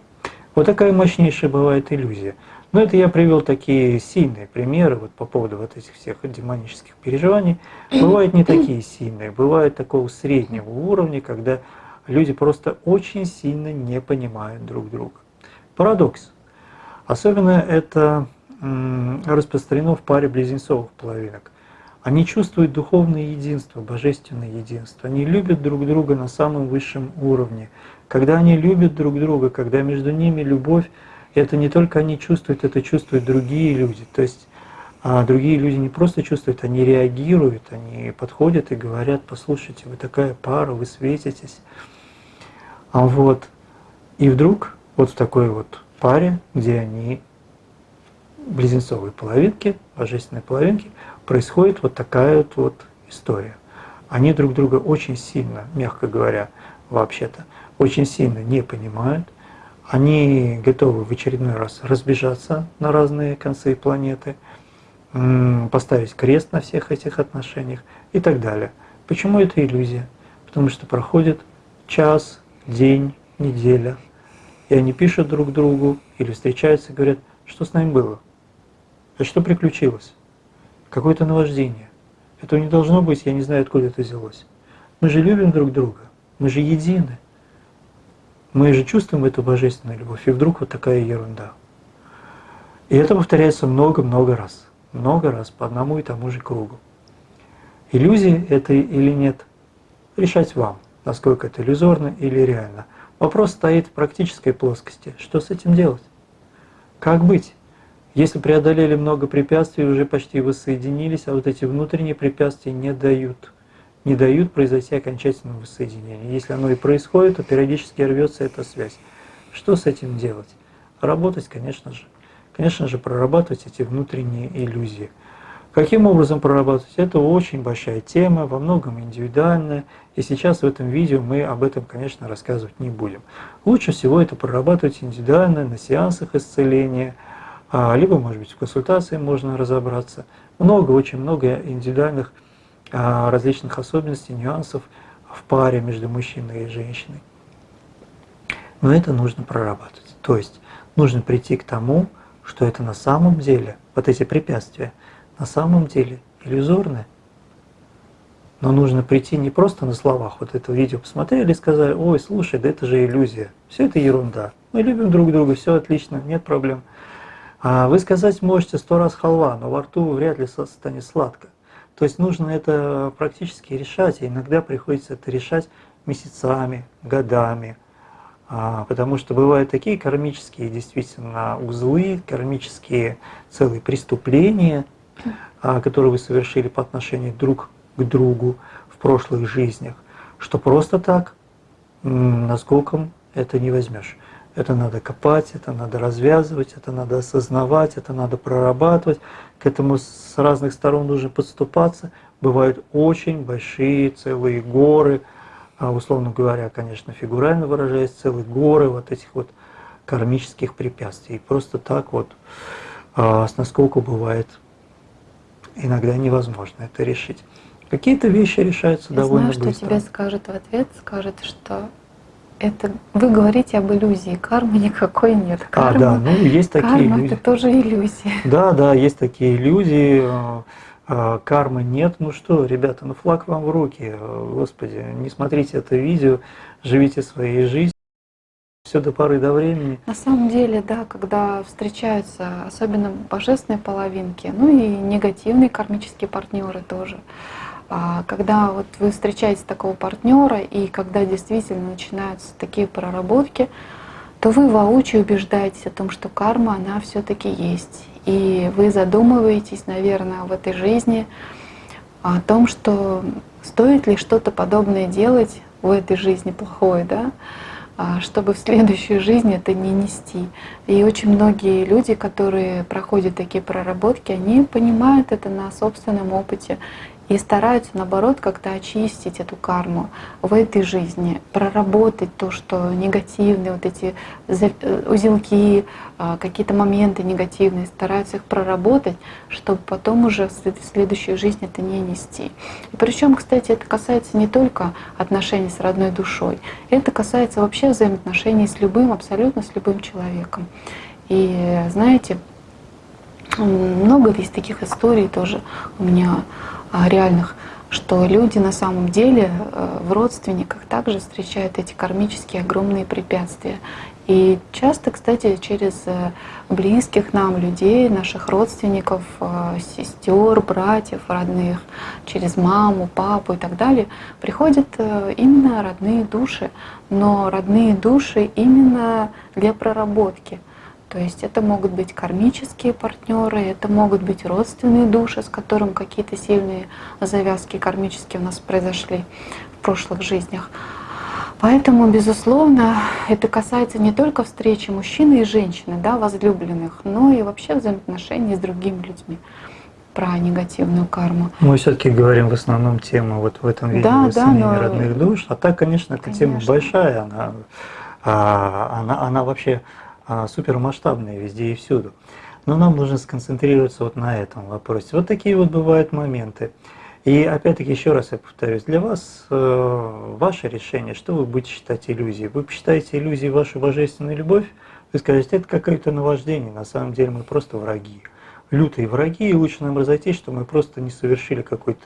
Вот такая мощнейшая бывает иллюзия. Но это я привел такие сильные примеры вот по поводу вот этих всех демонических переживаний. Бывают не такие сильные, бывают такого среднего уровня, когда люди просто очень сильно не понимают друг друга. Парадокс. Особенно это распространено в паре близнецовых половинок. Они чувствуют духовное единство, божественное единство. Они любят друг друга на самом высшем уровне. Когда они любят друг друга, когда между ними любовь, это не только они чувствуют, это чувствуют другие люди. То есть а другие люди не просто чувствуют, они реагируют, они подходят и говорят, послушайте, вы такая пара, вы светитесь. А вот, и вдруг вот в такой вот паре, где они близнецовые половинки, божественные половинки, происходит вот такая вот, вот история. Они друг друга очень сильно, мягко говоря, вообще-то, очень сильно не понимают, они готовы в очередной раз разбежаться на разные концы планеты, поставить крест на всех этих отношениях и так далее. Почему это иллюзия? Потому что проходит час, день, неделя, и они пишут друг другу или встречаются и говорят, что с нами было, а что приключилось, какое-то наваждение. Этого не должно быть, я не знаю, откуда это взялось. Мы же любим друг друга, мы же едины. Мы же чувствуем эту божественную любовь, и вдруг вот такая ерунда. И это повторяется много-много раз, много раз по одному и тому же кругу. Иллюзии это или нет, решать вам, насколько это иллюзорно или реально. Вопрос стоит в практической плоскости. Что с этим делать? Как быть? Если преодолели много препятствий, уже почти воссоединились, а вот эти внутренние препятствия не дают не дают произойти окончательного воссоединения. Если оно и происходит, то периодически рвется эта связь. Что с этим делать? Работать, конечно же. Конечно же, прорабатывать эти внутренние иллюзии. Каким образом прорабатывать? Это очень большая тема, во многом индивидуальная, и сейчас в этом видео мы об этом, конечно, рассказывать не будем. Лучше всего это прорабатывать индивидуально на сеансах исцеления, а, либо, может быть, в консультации можно разобраться. Много, очень много индивидуальных различных особенностей, нюансов в паре между мужчиной и женщиной. Но это нужно прорабатывать. То есть нужно прийти к тому, что это на самом деле, вот эти препятствия, на самом деле иллюзорны. Но нужно прийти не просто на словах, вот это видео посмотрели и сказали, ой, слушай, да это же иллюзия, все это ерунда. Мы любим друг друга, все отлично, нет проблем. А вы сказать можете сто раз халва, но во рту вряд ли станет сладко. То есть нужно это практически решать, и иногда приходится это решать месяцами, годами, а, потому что бывают такие кармические действительно узлы, кармические целые преступления, а, которые вы совершили по отношению друг к другу в прошлых жизнях, что просто так наскоком это не возьмешь. Это надо копать, это надо развязывать, это надо осознавать, это надо прорабатывать. К этому с разных сторон нужно подступаться. Бывают очень большие целые горы, а, условно говоря, конечно, фигурально выражаясь, целые горы вот этих вот кармических препятствий. И просто так вот а, с насколько бывает иногда невозможно это решить. Какие-то вещи решаются Я довольно знаю, быстро. что тебе скажут в ответ, скажут, что это вы говорите об иллюзии, кармы никакой нет. Карма, а, да, ну есть такие карма иллюзии. это тоже иллюзия. Да, да, есть такие иллюзии. Э, э, кармы нет. Ну что, ребята, ну флаг вам в руки. Господи, не смотрите это видео, живите своей жизнью. Все до поры до времени. На самом деле, да, когда встречаются особенно божественные половинки, ну и негативные кармические партнеры тоже, а когда вот вы встречаете такого партнера, и когда действительно начинаются такие проработки, то вы воочию убеждаетесь о том, что карма, она все-таки есть. И вы задумываетесь, наверное, в этой жизни о том, что стоит ли что-то подобное делать в этой жизни плохое, да, а чтобы в следующую жизнь это не нести. И очень многие люди, которые проходят такие проработки, они понимают это на собственном опыте и стараются, наоборот, как-то очистить эту карму в этой жизни, проработать то, что негативные, вот эти э, узелки, а, какие-то моменты негативные, стараются их проработать, чтобы потом уже в следующую жизнь это не нести. И причем, кстати, это касается не только отношений с родной душой, это касается вообще взаимоотношений с любым, абсолютно с любым человеком. И знаете, много есть таких историй тоже у меня реальных, что люди на самом деле э, в родственниках также встречают эти кармические огромные препятствия. И часто, кстати, через э, близких нам людей, наших родственников, э, сестер, братьев, родных, через маму, папу и так далее, приходят именно родные души, но родные души именно для проработки — то есть это могут быть кармические партнеры, это могут быть родственные души, с которым какие-то сильные завязки кармические у нас произошли в прошлых жизнях. Поэтому, безусловно, это касается не только встречи мужчины и женщины, да, возлюбленных, но и вообще взаимоотношений с другими людьми про негативную карму. Мы все-таки говорим в основном тему вот в этом видео да, да, но... родных душ, а так, конечно, эта конечно. тема большая, она а, она, она вообще а, супермасштабная везде и всюду. Но нам нужно сконцентрироваться вот на этом вопросе. Вот такие вот бывают моменты. И опять-таки еще раз я повторюсь, для вас э, ваше решение, что вы будете считать иллюзией. Вы посчитаете иллюзией вашу божественную любовь, вы скажете, это какое-то наваждение, на самом деле мы просто враги. Лютые враги, и лучше нам разойтись, что мы просто не совершили какое-то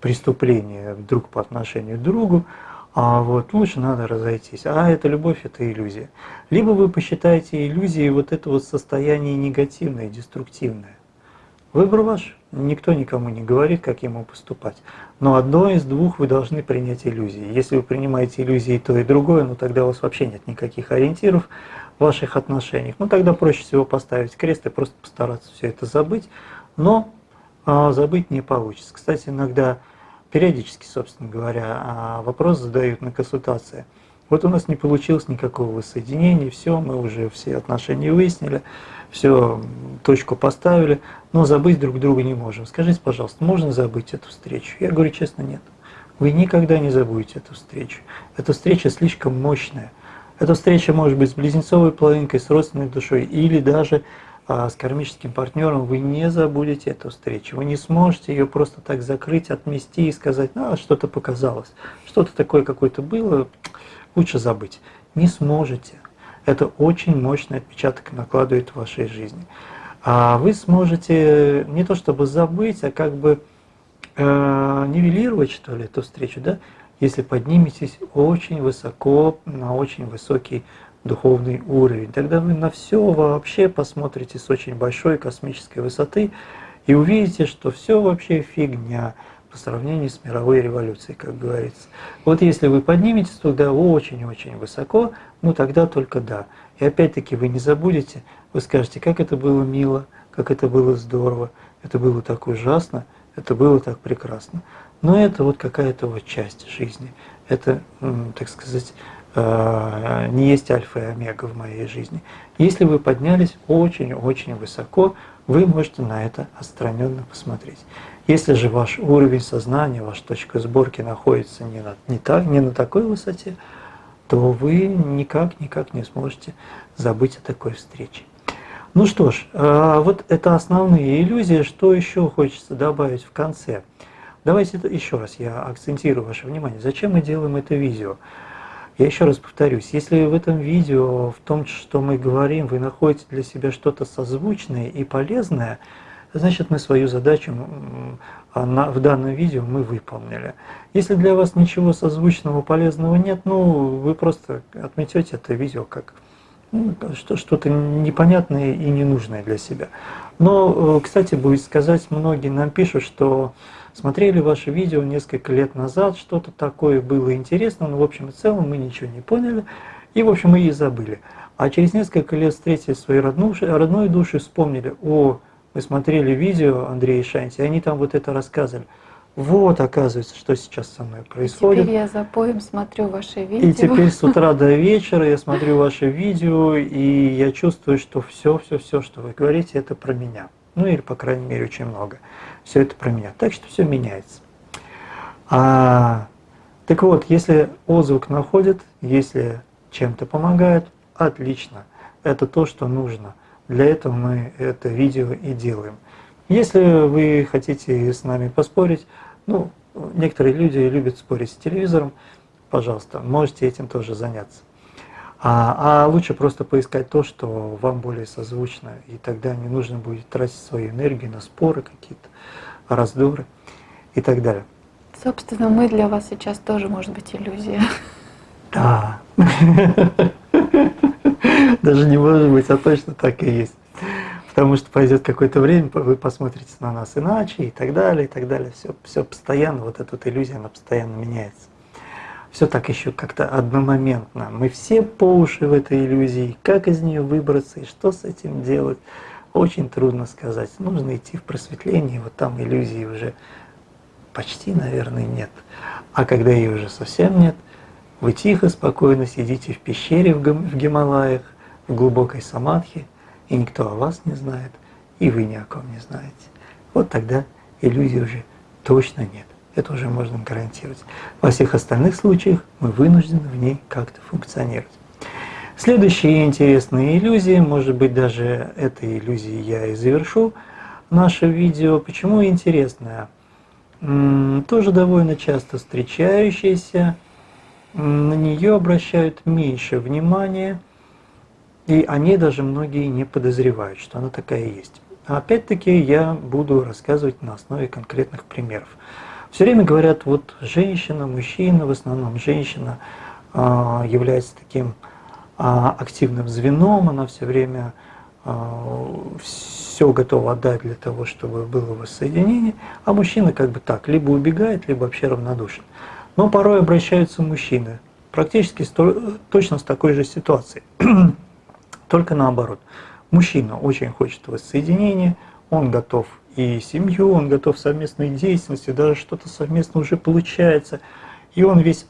преступление друг по отношению к другу, а вот лучше надо разойтись. А это любовь, это иллюзия. Либо вы посчитаете иллюзией вот это вот состояние негативное, деструктивное. Выбор ваш. Никто никому не говорит, как ему поступать. Но одно из двух вы должны принять иллюзии. Если вы принимаете иллюзии то и другое, ну тогда у вас вообще нет никаких ориентиров в ваших отношениях. Ну тогда проще всего поставить крест и просто постараться все это забыть. Но а, забыть не получится. Кстати, иногда периодически, собственно говоря, а, вопрос задают на консультации. Вот у нас не получилось никакого воссоединения, все, мы уже все отношения выяснили, все, точку поставили, но забыть друг друга не можем. Скажите, пожалуйста, можно забыть эту встречу? Я говорю честно, нет. Вы никогда не забудете эту встречу. Эта встреча слишком мощная. Эта встреча может быть с близнецовой половинкой, с родственной душой или даже с кармическим партнером, вы не забудете эту встречу. Вы не сможете ее просто так закрыть, отмести и сказать, а, что-то показалось, что-то такое какое-то было, лучше забыть. Не сможете. Это очень мощный отпечаток накладывает в вашей жизни. А вы сможете не то чтобы забыть, а как бы э, нивелировать, что ли, эту встречу, да, если подниметесь очень высоко, на очень высокий духовный уровень. Тогда вы на все вообще посмотрите с очень большой космической высоты и увидите, что все вообще фигня по сравнению с мировой революцией, как говорится. Вот если вы подниметесь туда очень-очень высоко, ну тогда только да. И опять-таки вы не забудете, вы скажете, как это было мило, как это было здорово, это было так ужасно, это было так прекрасно. Но это вот какая-то вот часть жизни. Это, так сказать, не есть альфа и омега в моей жизни. Если вы поднялись очень-очень высоко, вы можете на это отстраненно посмотреть. Если же ваш уровень сознания, ваша точка сборки находится не на, не так, не на такой высоте, то вы никак-никак не сможете забыть о такой встрече. Ну что ж, э, вот это основные иллюзии. Что еще хочется добавить в конце? Давайте еще раз я акцентирую ваше внимание. Зачем мы делаем это видео? Я еще раз повторюсь, если в этом видео, в том, что мы говорим, вы находите для себя что-то созвучное и полезное, значит мы свою задачу в данном видео мы выполнили. Если для вас ничего созвучного, полезного нет, ну вы просто отметете это видео как ну, что-то непонятное и ненужное для себя. Но, э, кстати, будет сказать, многие нам пишут, что смотрели ваше видео несколько лет назад, что-то такое было интересно, но в общем и целом мы ничего не поняли, и в общем мы и забыли. А через несколько лет встретили свои родную, родной души, вспомнили, о, мы смотрели видео Андрея Шанти, и они там вот это рассказывали. Вот, оказывается, что сейчас со мной происходит. теперь я за поем смотрю ваши видео. И теперь с утра до вечера я смотрю ваши видео, и я чувствую, что все, все, все, что вы говорите, это про меня. Ну или, по крайней мере, очень много. Все это про меня. Так что все меняется. А, так вот, если отзвук находит, если чем-то помогает, отлично. Это то, что нужно. Для этого мы это видео и делаем. Если вы хотите с нами поспорить, ну, некоторые люди любят спорить с телевизором, пожалуйста, можете этим тоже заняться. А, а лучше просто поискать то, что вам более созвучно, и тогда не нужно будет тратить свою энергию на споры какие-то, раздоры и так далее. Собственно, мы для вас сейчас тоже, может быть, иллюзия. Да. Даже не может быть, а точно так и есть потому что пойдет какое-то время, вы посмотрите на нас иначе и так далее, и так далее. Все, все постоянно, вот эта вот иллюзия, она постоянно меняется. Все так еще как-то одномоментно. Мы все по уши в этой иллюзии. Как из нее выбраться и что с этим делать, очень трудно сказать. Нужно идти в просветление, вот там иллюзии уже почти, наверное, нет. А когда ее уже совсем нет, вы тихо, спокойно сидите в пещере в Гималаях, в глубокой самадхи, и никто о вас не знает, и вы ни о ком не знаете. Вот тогда иллюзий уже точно нет. Это уже можно гарантировать. Во всех остальных случаях мы вынуждены в ней как-то функционировать. Следующие интересные иллюзии, может быть даже этой иллюзией я и завершу наше видео. Почему интересная? Тоже довольно часто встречающаяся, на нее обращают меньше внимания, и они даже многие не подозревают, что она такая есть. Опять-таки я буду рассказывать на основе конкретных примеров. Все время говорят, вот женщина, мужчина, в основном женщина а, является таким а, активным звеном, она все время а, все готова отдать для того, чтобы было воссоединение, а мужчина как бы так, либо убегает, либо вообще равнодушен. Но порой обращаются мужчины, практически точно с такой же ситуацией, только наоборот. Мужчина очень хочет воссоединения, он готов и семью, он готов совместной деятельности, даже что-то совместно уже получается. И он весь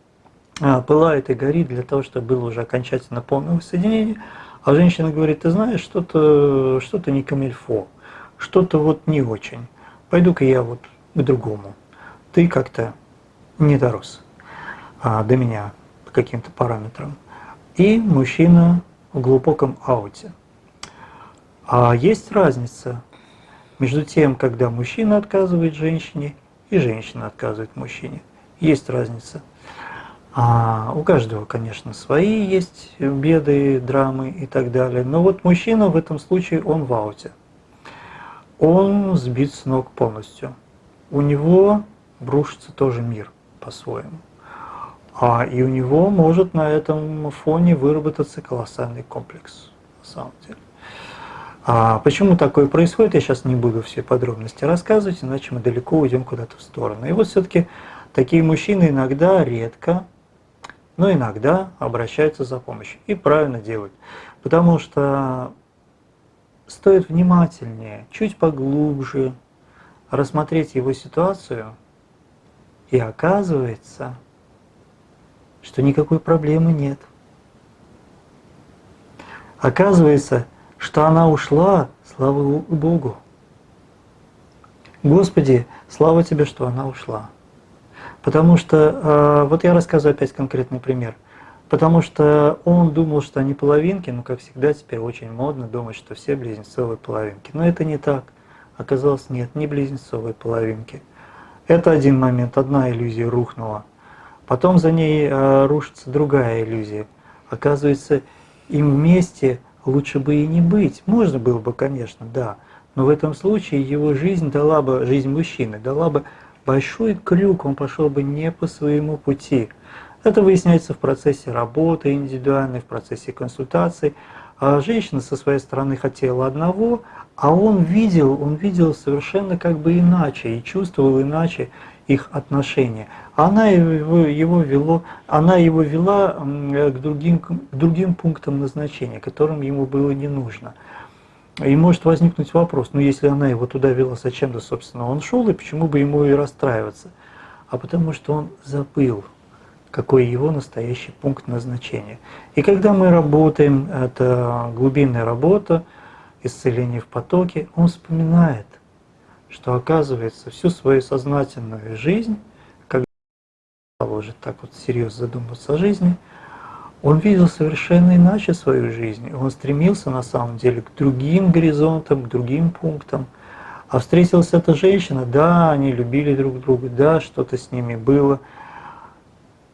а, пылает и горит для того, чтобы было уже окончательно полное воссоединение. А женщина говорит, ты знаешь, что-то что, -то, не камильфо, что-то вот не очень. Пойду-ка я вот к другому. Ты как-то не дорос а, до меня по каким-то параметрам. И мужчина в глубоком ауте. А есть разница между тем, когда мужчина отказывает женщине и женщина отказывает мужчине. Есть разница. А у каждого, конечно, свои есть беды, драмы и так далее. Но вот мужчина в этом случае, он в ауте. Он сбит с ног полностью. У него брушится тоже мир по-своему. А и у него может на этом фоне выработаться колоссальный комплекс, на самом деле. А почему такое происходит, я сейчас не буду все подробности рассказывать, иначе мы далеко уйдем куда-то в сторону. И вот все-таки такие мужчины иногда, редко, но иногда обращаются за помощью. И правильно делают. Потому что стоит внимательнее, чуть поглубже рассмотреть его ситуацию, и оказывается, что никакой проблемы нет. Оказывается, что она ушла, слава Богу. Господи, слава Тебе, что она ушла. Потому что, э, вот я рассказываю опять конкретный пример. Потому что он думал, что они половинки, но, как всегда, теперь очень модно думать, что все близнецовые половинки. Но это не так. Оказалось, нет, не близнецовые половинки. Это один момент, одна иллюзия рухнула. Потом за ней э, рушится другая иллюзия. Оказывается, им вместе лучше бы и не быть. Можно было бы, конечно, да. Но в этом случае его жизнь дала бы, жизнь мужчины, дала бы большой крюк, он пошел бы не по своему пути. Это выясняется в процессе работы индивидуальной, в процессе консультаций. А женщина со своей стороны хотела одного, а он видел, он видел совершенно как бы иначе и чувствовал иначе их отношения. Она его, его, вело, она его вела к другим, к другим пунктам назначения, которым ему было не нужно. И может возникнуть вопрос, ну если она его туда вела, зачем-то, собственно, он шел, и почему бы ему и расстраиваться? А потому что он забыл, какой его настоящий пункт назначения. И когда мы работаем, это глубинная работа, исцеление в потоке, он вспоминает, что оказывается всю свою сознательную жизнь, когда уже так вот серьезно задумываться о жизни, он видел совершенно иначе свою жизнь. Он стремился на самом деле к другим горизонтам, к другим пунктам. А встретилась эта женщина, да, они любили друг друга, да, что-то с ними было.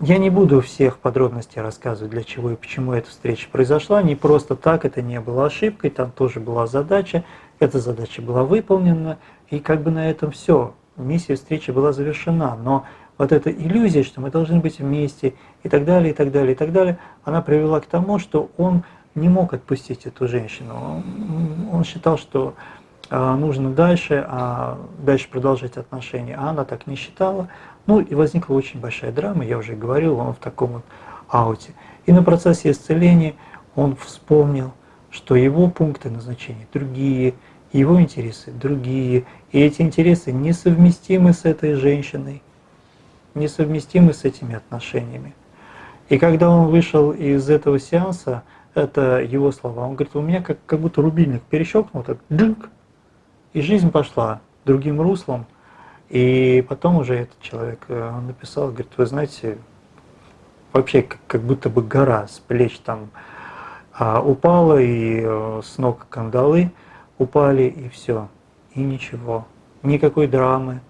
Я не буду всех подробностей рассказывать, для чего и почему эта встреча произошла. Не просто так, это не было ошибкой, там тоже была задача. Эта задача была выполнена, и как бы на этом все. Миссия встречи была завершена, но вот эта иллюзия, что мы должны быть вместе и так далее, и так далее, и так далее, она привела к тому, что он не мог отпустить эту женщину. Он считал, что а, нужно дальше, а дальше продолжать отношения, а она так не считала. Ну и возникла очень большая драма, я уже говорил, он в таком вот ауте. И на процессе исцеления он вспомнил, что его пункты назначения другие, его интересы другие, и эти интересы несовместимы с этой женщиной, несовместимы с этими отношениями. И когда он вышел из этого сеанса, это его слова, он говорит, у меня как, как будто рубильник перещелкнул, так дынк, и жизнь пошла другим руслом. И потом уже этот человек э, написал, говорит, вы знаете, вообще как, как будто бы гора с плеч там А упала, и э, с ног кандалы упали, и все. И ничего. Никакой драмы,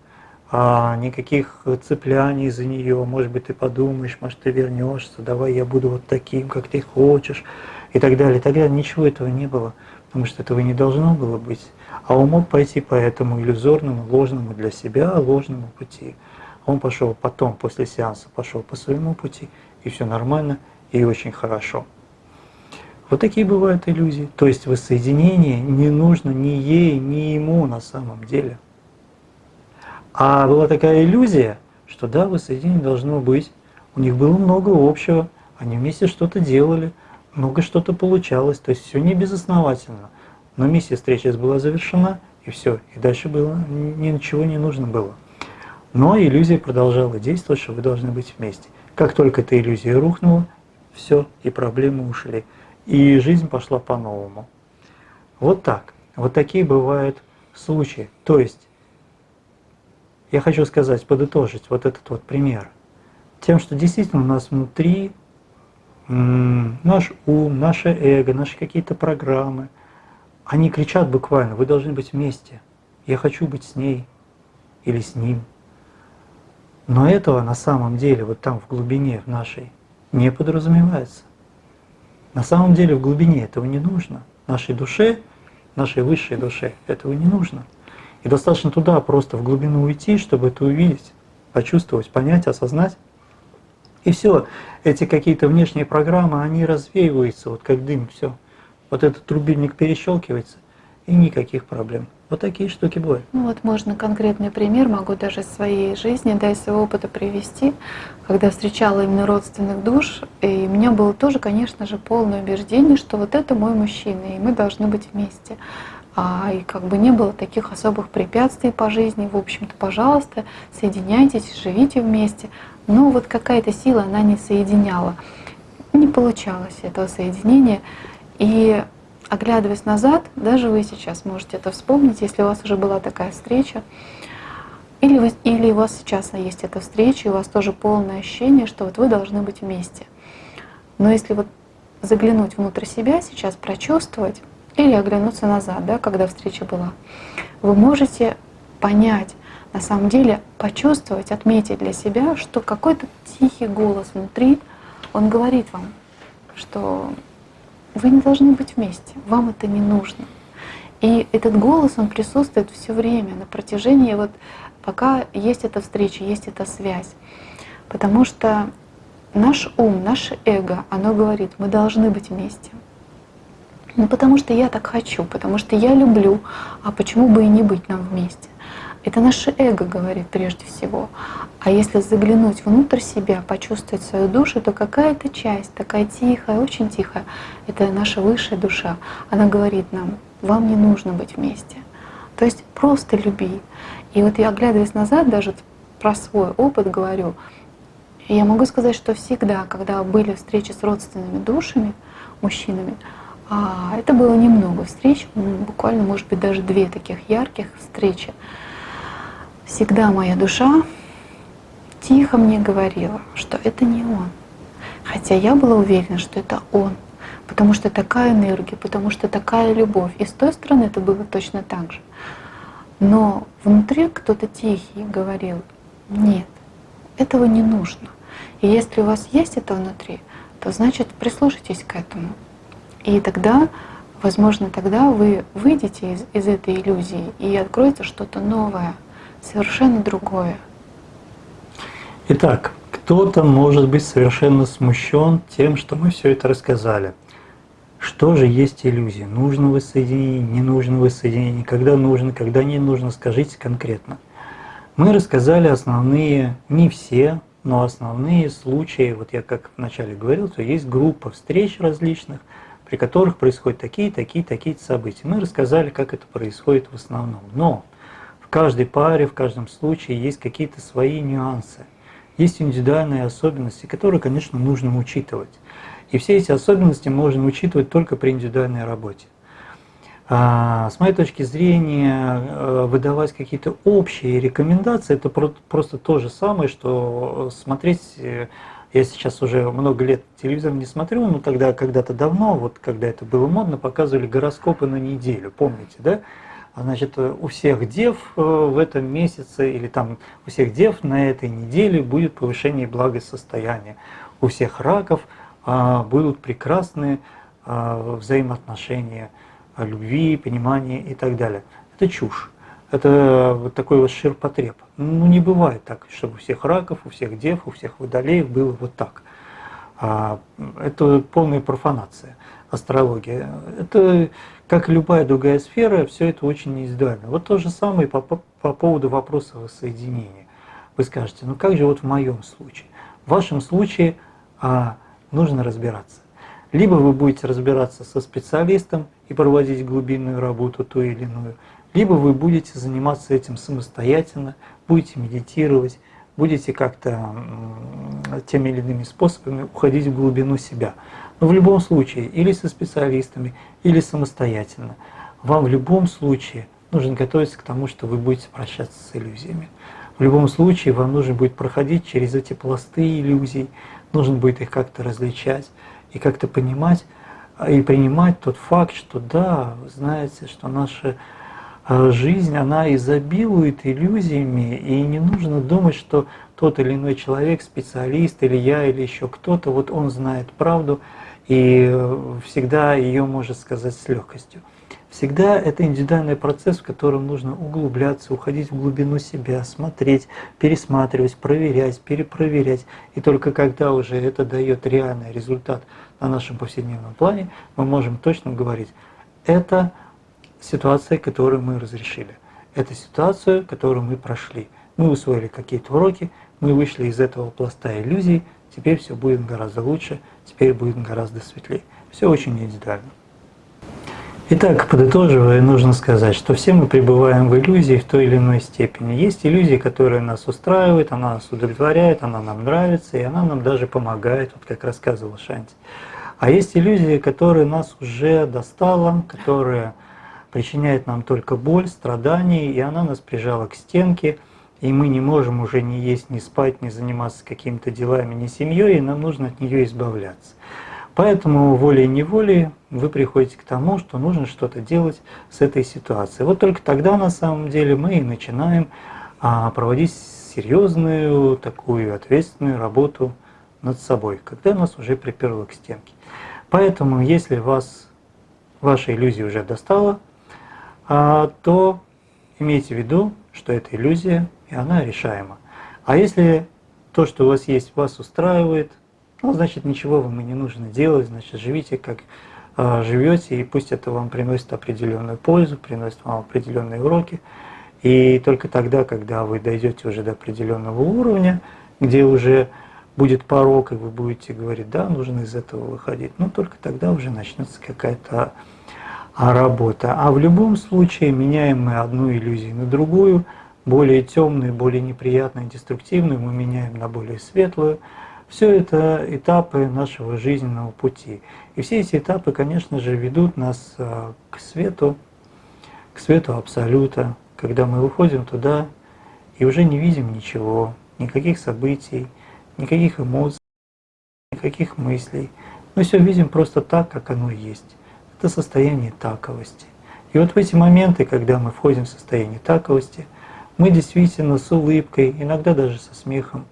а, никаких цепляний за нее. Может быть, ты подумаешь, может, ты вернешься, давай я буду вот таким, как ты хочешь, и так далее. Тогда ничего этого не было, потому что этого не должно было быть. А он мог пойти по этому иллюзорному, ложному для себя, ложному пути. Он пошел потом, после сеанса, пошел по своему пути, и все нормально, и очень хорошо. Вот такие бывают иллюзии. То есть воссоединение не нужно ни ей, ни ему на самом деле. А была такая иллюзия, что да, воссоединение должно быть. У них было много общего, они вместе что-то делали, много что-то получалось, то есть все не безосновательно. Но миссия встречи была завершена, и все, и дальше было ничего не нужно было. Но иллюзия продолжала действовать, что вы должны быть вместе. Как только эта иллюзия рухнула, все, и проблемы ушли. И жизнь пошла по-новому. Вот так. Вот такие бывают случаи. То есть, я хочу сказать, подытожить вот этот вот пример. Тем, что действительно у нас внутри наш ум, наше эго, наши какие-то программы, они кричат буквально, вы должны быть вместе. Я хочу быть с ней или с ним. Но этого на самом деле вот там в глубине в нашей не подразумевается. На самом деле в глубине этого не нужно. Нашей душе, нашей высшей душе этого не нужно. И достаточно туда просто в глубину уйти, чтобы это увидеть, почувствовать, понять, осознать. И все, эти какие-то внешние программы, они развеиваются, вот как дым, все. Вот этот рубильник перещелкивается, и никаких проблем. Вот такие штуки бывают. Ну вот можно конкретный пример, могу даже из своей жизни, да, из своего опыта привести, когда встречала именно родственных душ, и у меня было тоже, конечно же, полное убеждение, что вот это мой мужчина, и мы должны быть вместе. А, и как бы не было таких особых препятствий по жизни, в общем-то, пожалуйста, соединяйтесь, живите вместе. Но вот какая-то сила, она не соединяла. Не получалось этого соединения. И оглядываясь назад, даже вы сейчас можете это вспомнить, если у вас уже была такая встреча, или, вы, или у вас сейчас есть эта встреча, и у вас тоже полное ощущение, что вот вы должны быть вместе. Но если вот заглянуть внутрь себя сейчас, прочувствовать, или оглянуться назад, да, когда встреча была, вы можете понять, на самом деле почувствовать, отметить для себя, что какой-то тихий голос внутри, он говорит вам, что вы не должны быть вместе, вам это не нужно. И этот голос, он присутствует все время, на протяжении, вот пока есть эта встреча, есть эта связь. Потому что наш ум, наше эго, оно говорит, мы должны быть вместе. Ну потому что я так хочу, потому что я люблю, а почему бы и не быть нам вместе? Это наше эго говорит прежде всего. А если заглянуть внутрь себя, почувствовать свою душу, то какая-то часть, такая тихая, очень тихая, это наша высшая душа. Она говорит нам, вам не нужно быть вместе. То есть просто люби. И вот я, оглядываясь назад, даже про свой опыт говорю, я могу сказать, что всегда, когда были встречи с родственными душами, мужчинами, а это было немного встреч, буквально, может быть, даже две таких ярких встречи. Всегда моя душа тихо мне говорила, что это не он. Хотя я была уверена, что это он, потому что такая энергия, потому что такая любовь. И с той стороны это было точно так же. Но внутри кто-то тихий говорил, нет, этого не нужно. И если у вас есть это внутри, то значит прислушайтесь к этому. И тогда, возможно, тогда вы выйдете из, из этой иллюзии и откроется что-то новое, совершенно другое. Итак, кто-то может быть совершенно смущен тем, что мы все это рассказали. Что же есть иллюзия? Нужно воссоединение, не нужно воссоединение, когда нужно, когда не нужно, скажите конкретно. Мы рассказали основные, не все, но основные случаи, вот я как вначале говорил, что есть группа встреч различных, при которых происходят такие, такие, такие события. Мы рассказали, как это происходит в основном. Но каждой паре, в каждом случае есть какие-то свои нюансы. Есть индивидуальные особенности, которые, конечно, нужно учитывать. И все эти особенности можно учитывать только при индивидуальной работе. А, с моей точки зрения, э, выдавать какие-то общие рекомендации – это просто то же самое, что смотреть э, Я сейчас уже много лет телевизор не смотрю, но тогда когда-то давно, вот когда это было модно, показывали гороскопы на неделю, помните, да? А, значит, у всех дев э, в этом месяце или там у всех дев на этой неделе будет повышение благосостояния. У всех раков а, будут прекрасные а, взаимоотношения, любви, понимания и так далее. Это чушь. Это вот такой вот ширпотреб. Ну, не бывает так, чтобы у всех раков, у всех дев, у всех водолеев было вот так. Это полная профанация, астрология. Это как и любая другая сфера, все это очень индивидуально. Вот то же самое по, по, по поводу вопроса воссоединения. Вы скажете, ну как же вот в моем случае? В вашем случае а, нужно разбираться. Либо вы будете разбираться со специалистом и проводить глубинную работу ту или иную, либо вы будете заниматься этим самостоятельно, будете медитировать, будете как-то теми или иными способами уходить в глубину себя. В любом случае, или со специалистами, или самостоятельно, вам в любом случае нужно готовиться к тому, что вы будете прощаться с иллюзиями. В любом случае вам нужно будет проходить через эти пласты иллюзий, нужно будет их как-то различать и как-то понимать и принимать тот факт, что да, вы знаете, что наша а, жизнь, она изобилует иллюзиями, и не нужно думать, что тот или иной человек, специалист, или я, или еще кто-то, вот он знает правду, и всегда ее может сказать с легкостью. Всегда это индивидуальный процесс, в котором нужно углубляться, уходить в глубину себя, смотреть, пересматривать, проверять, перепроверять. И только когда уже это дает реальный результат на нашем повседневном плане, мы можем точно говорить, это ситуация, которую мы разрешили. Это ситуация, которую мы прошли. Мы усвоили какие-то уроки, мы вышли из этого пласта иллюзий, теперь все будет гораздо лучше, теперь будет гораздо светлее. Все очень индивидуально. Итак, подытоживая, нужно сказать, что все мы пребываем в иллюзии в той или иной степени. Есть иллюзии, которые нас устраивают, она нас удовлетворяет, она нам нравится, и она нам даже помогает, вот как рассказывал Шанти. А есть иллюзии, которые нас уже достала, которые причиняют нам только боль, страдания, и она нас прижала к стенке – и мы не можем уже ни есть, ни спать, ни заниматься какими-то делами, ни семьей, и нам нужно от нее избавляться. Поэтому волей-неволей вы приходите к тому, что нужно что-то делать с этой ситуацией. Вот только тогда на самом деле мы и начинаем а, проводить серьезную, такую ответственную работу над собой, когда нас уже приперло к стенке. Поэтому, если вас ваша иллюзия уже достала, а, то имейте в виду, что это иллюзия, и она решаема. А если то, что у вас есть, вас устраивает, ну, значит, ничего вам и не нужно делать, значит, живите как э, живете, и пусть это вам приносит определенную пользу, приносит вам определенные уроки. И только тогда, когда вы дойдете уже до определенного уровня, где уже будет порог, и вы будете говорить, да, нужно из этого выходить, ну, только тогда уже начнется какая-то а, работа. А в любом случае меняем мы одну иллюзию на другую – более темную, более неприятную, деструктивную мы меняем на более светлую. Все это этапы нашего жизненного пути. И все эти этапы, конечно же, ведут нас а, к свету, к свету Абсолюта, когда мы выходим туда и уже не видим ничего, никаких событий, никаких эмоций, никаких мыслей. Мы все видим просто так, как оно есть. Это состояние таковости. И вот в эти моменты, когда мы входим в состояние таковости – мы действительно с улыбкой, иногда даже со смехом,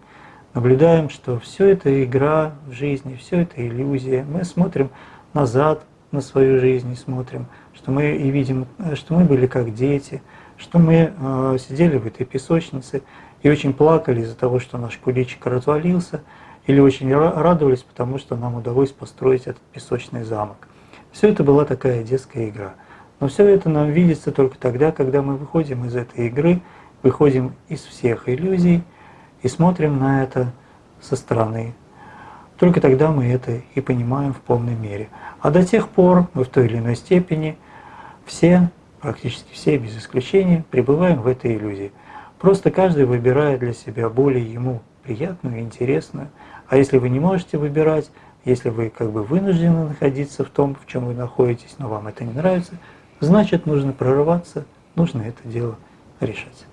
наблюдаем, что все это игра в жизни, все это иллюзия. Мы смотрим назад на свою жизнь и смотрим, что мы и видим, что мы были как дети, что мы э, сидели в этой песочнице и очень плакали из-за того, что наш куличик развалился, или очень радовались, потому что нам удалось построить этот песочный замок. Все это была такая детская игра. Но все это нам видится только тогда, когда мы выходим из этой игры выходим из всех иллюзий и смотрим на это со стороны. Только тогда мы это и понимаем в полной мере. А до тех пор мы в той или иной степени все, практически все без исключения, пребываем в этой иллюзии. Просто каждый выбирает для себя более ему приятную интересную. А если вы не можете выбирать, если вы как бы вынуждены находиться в том, в чем вы находитесь, но вам это не нравится, значит нужно прорываться, нужно это дело решать.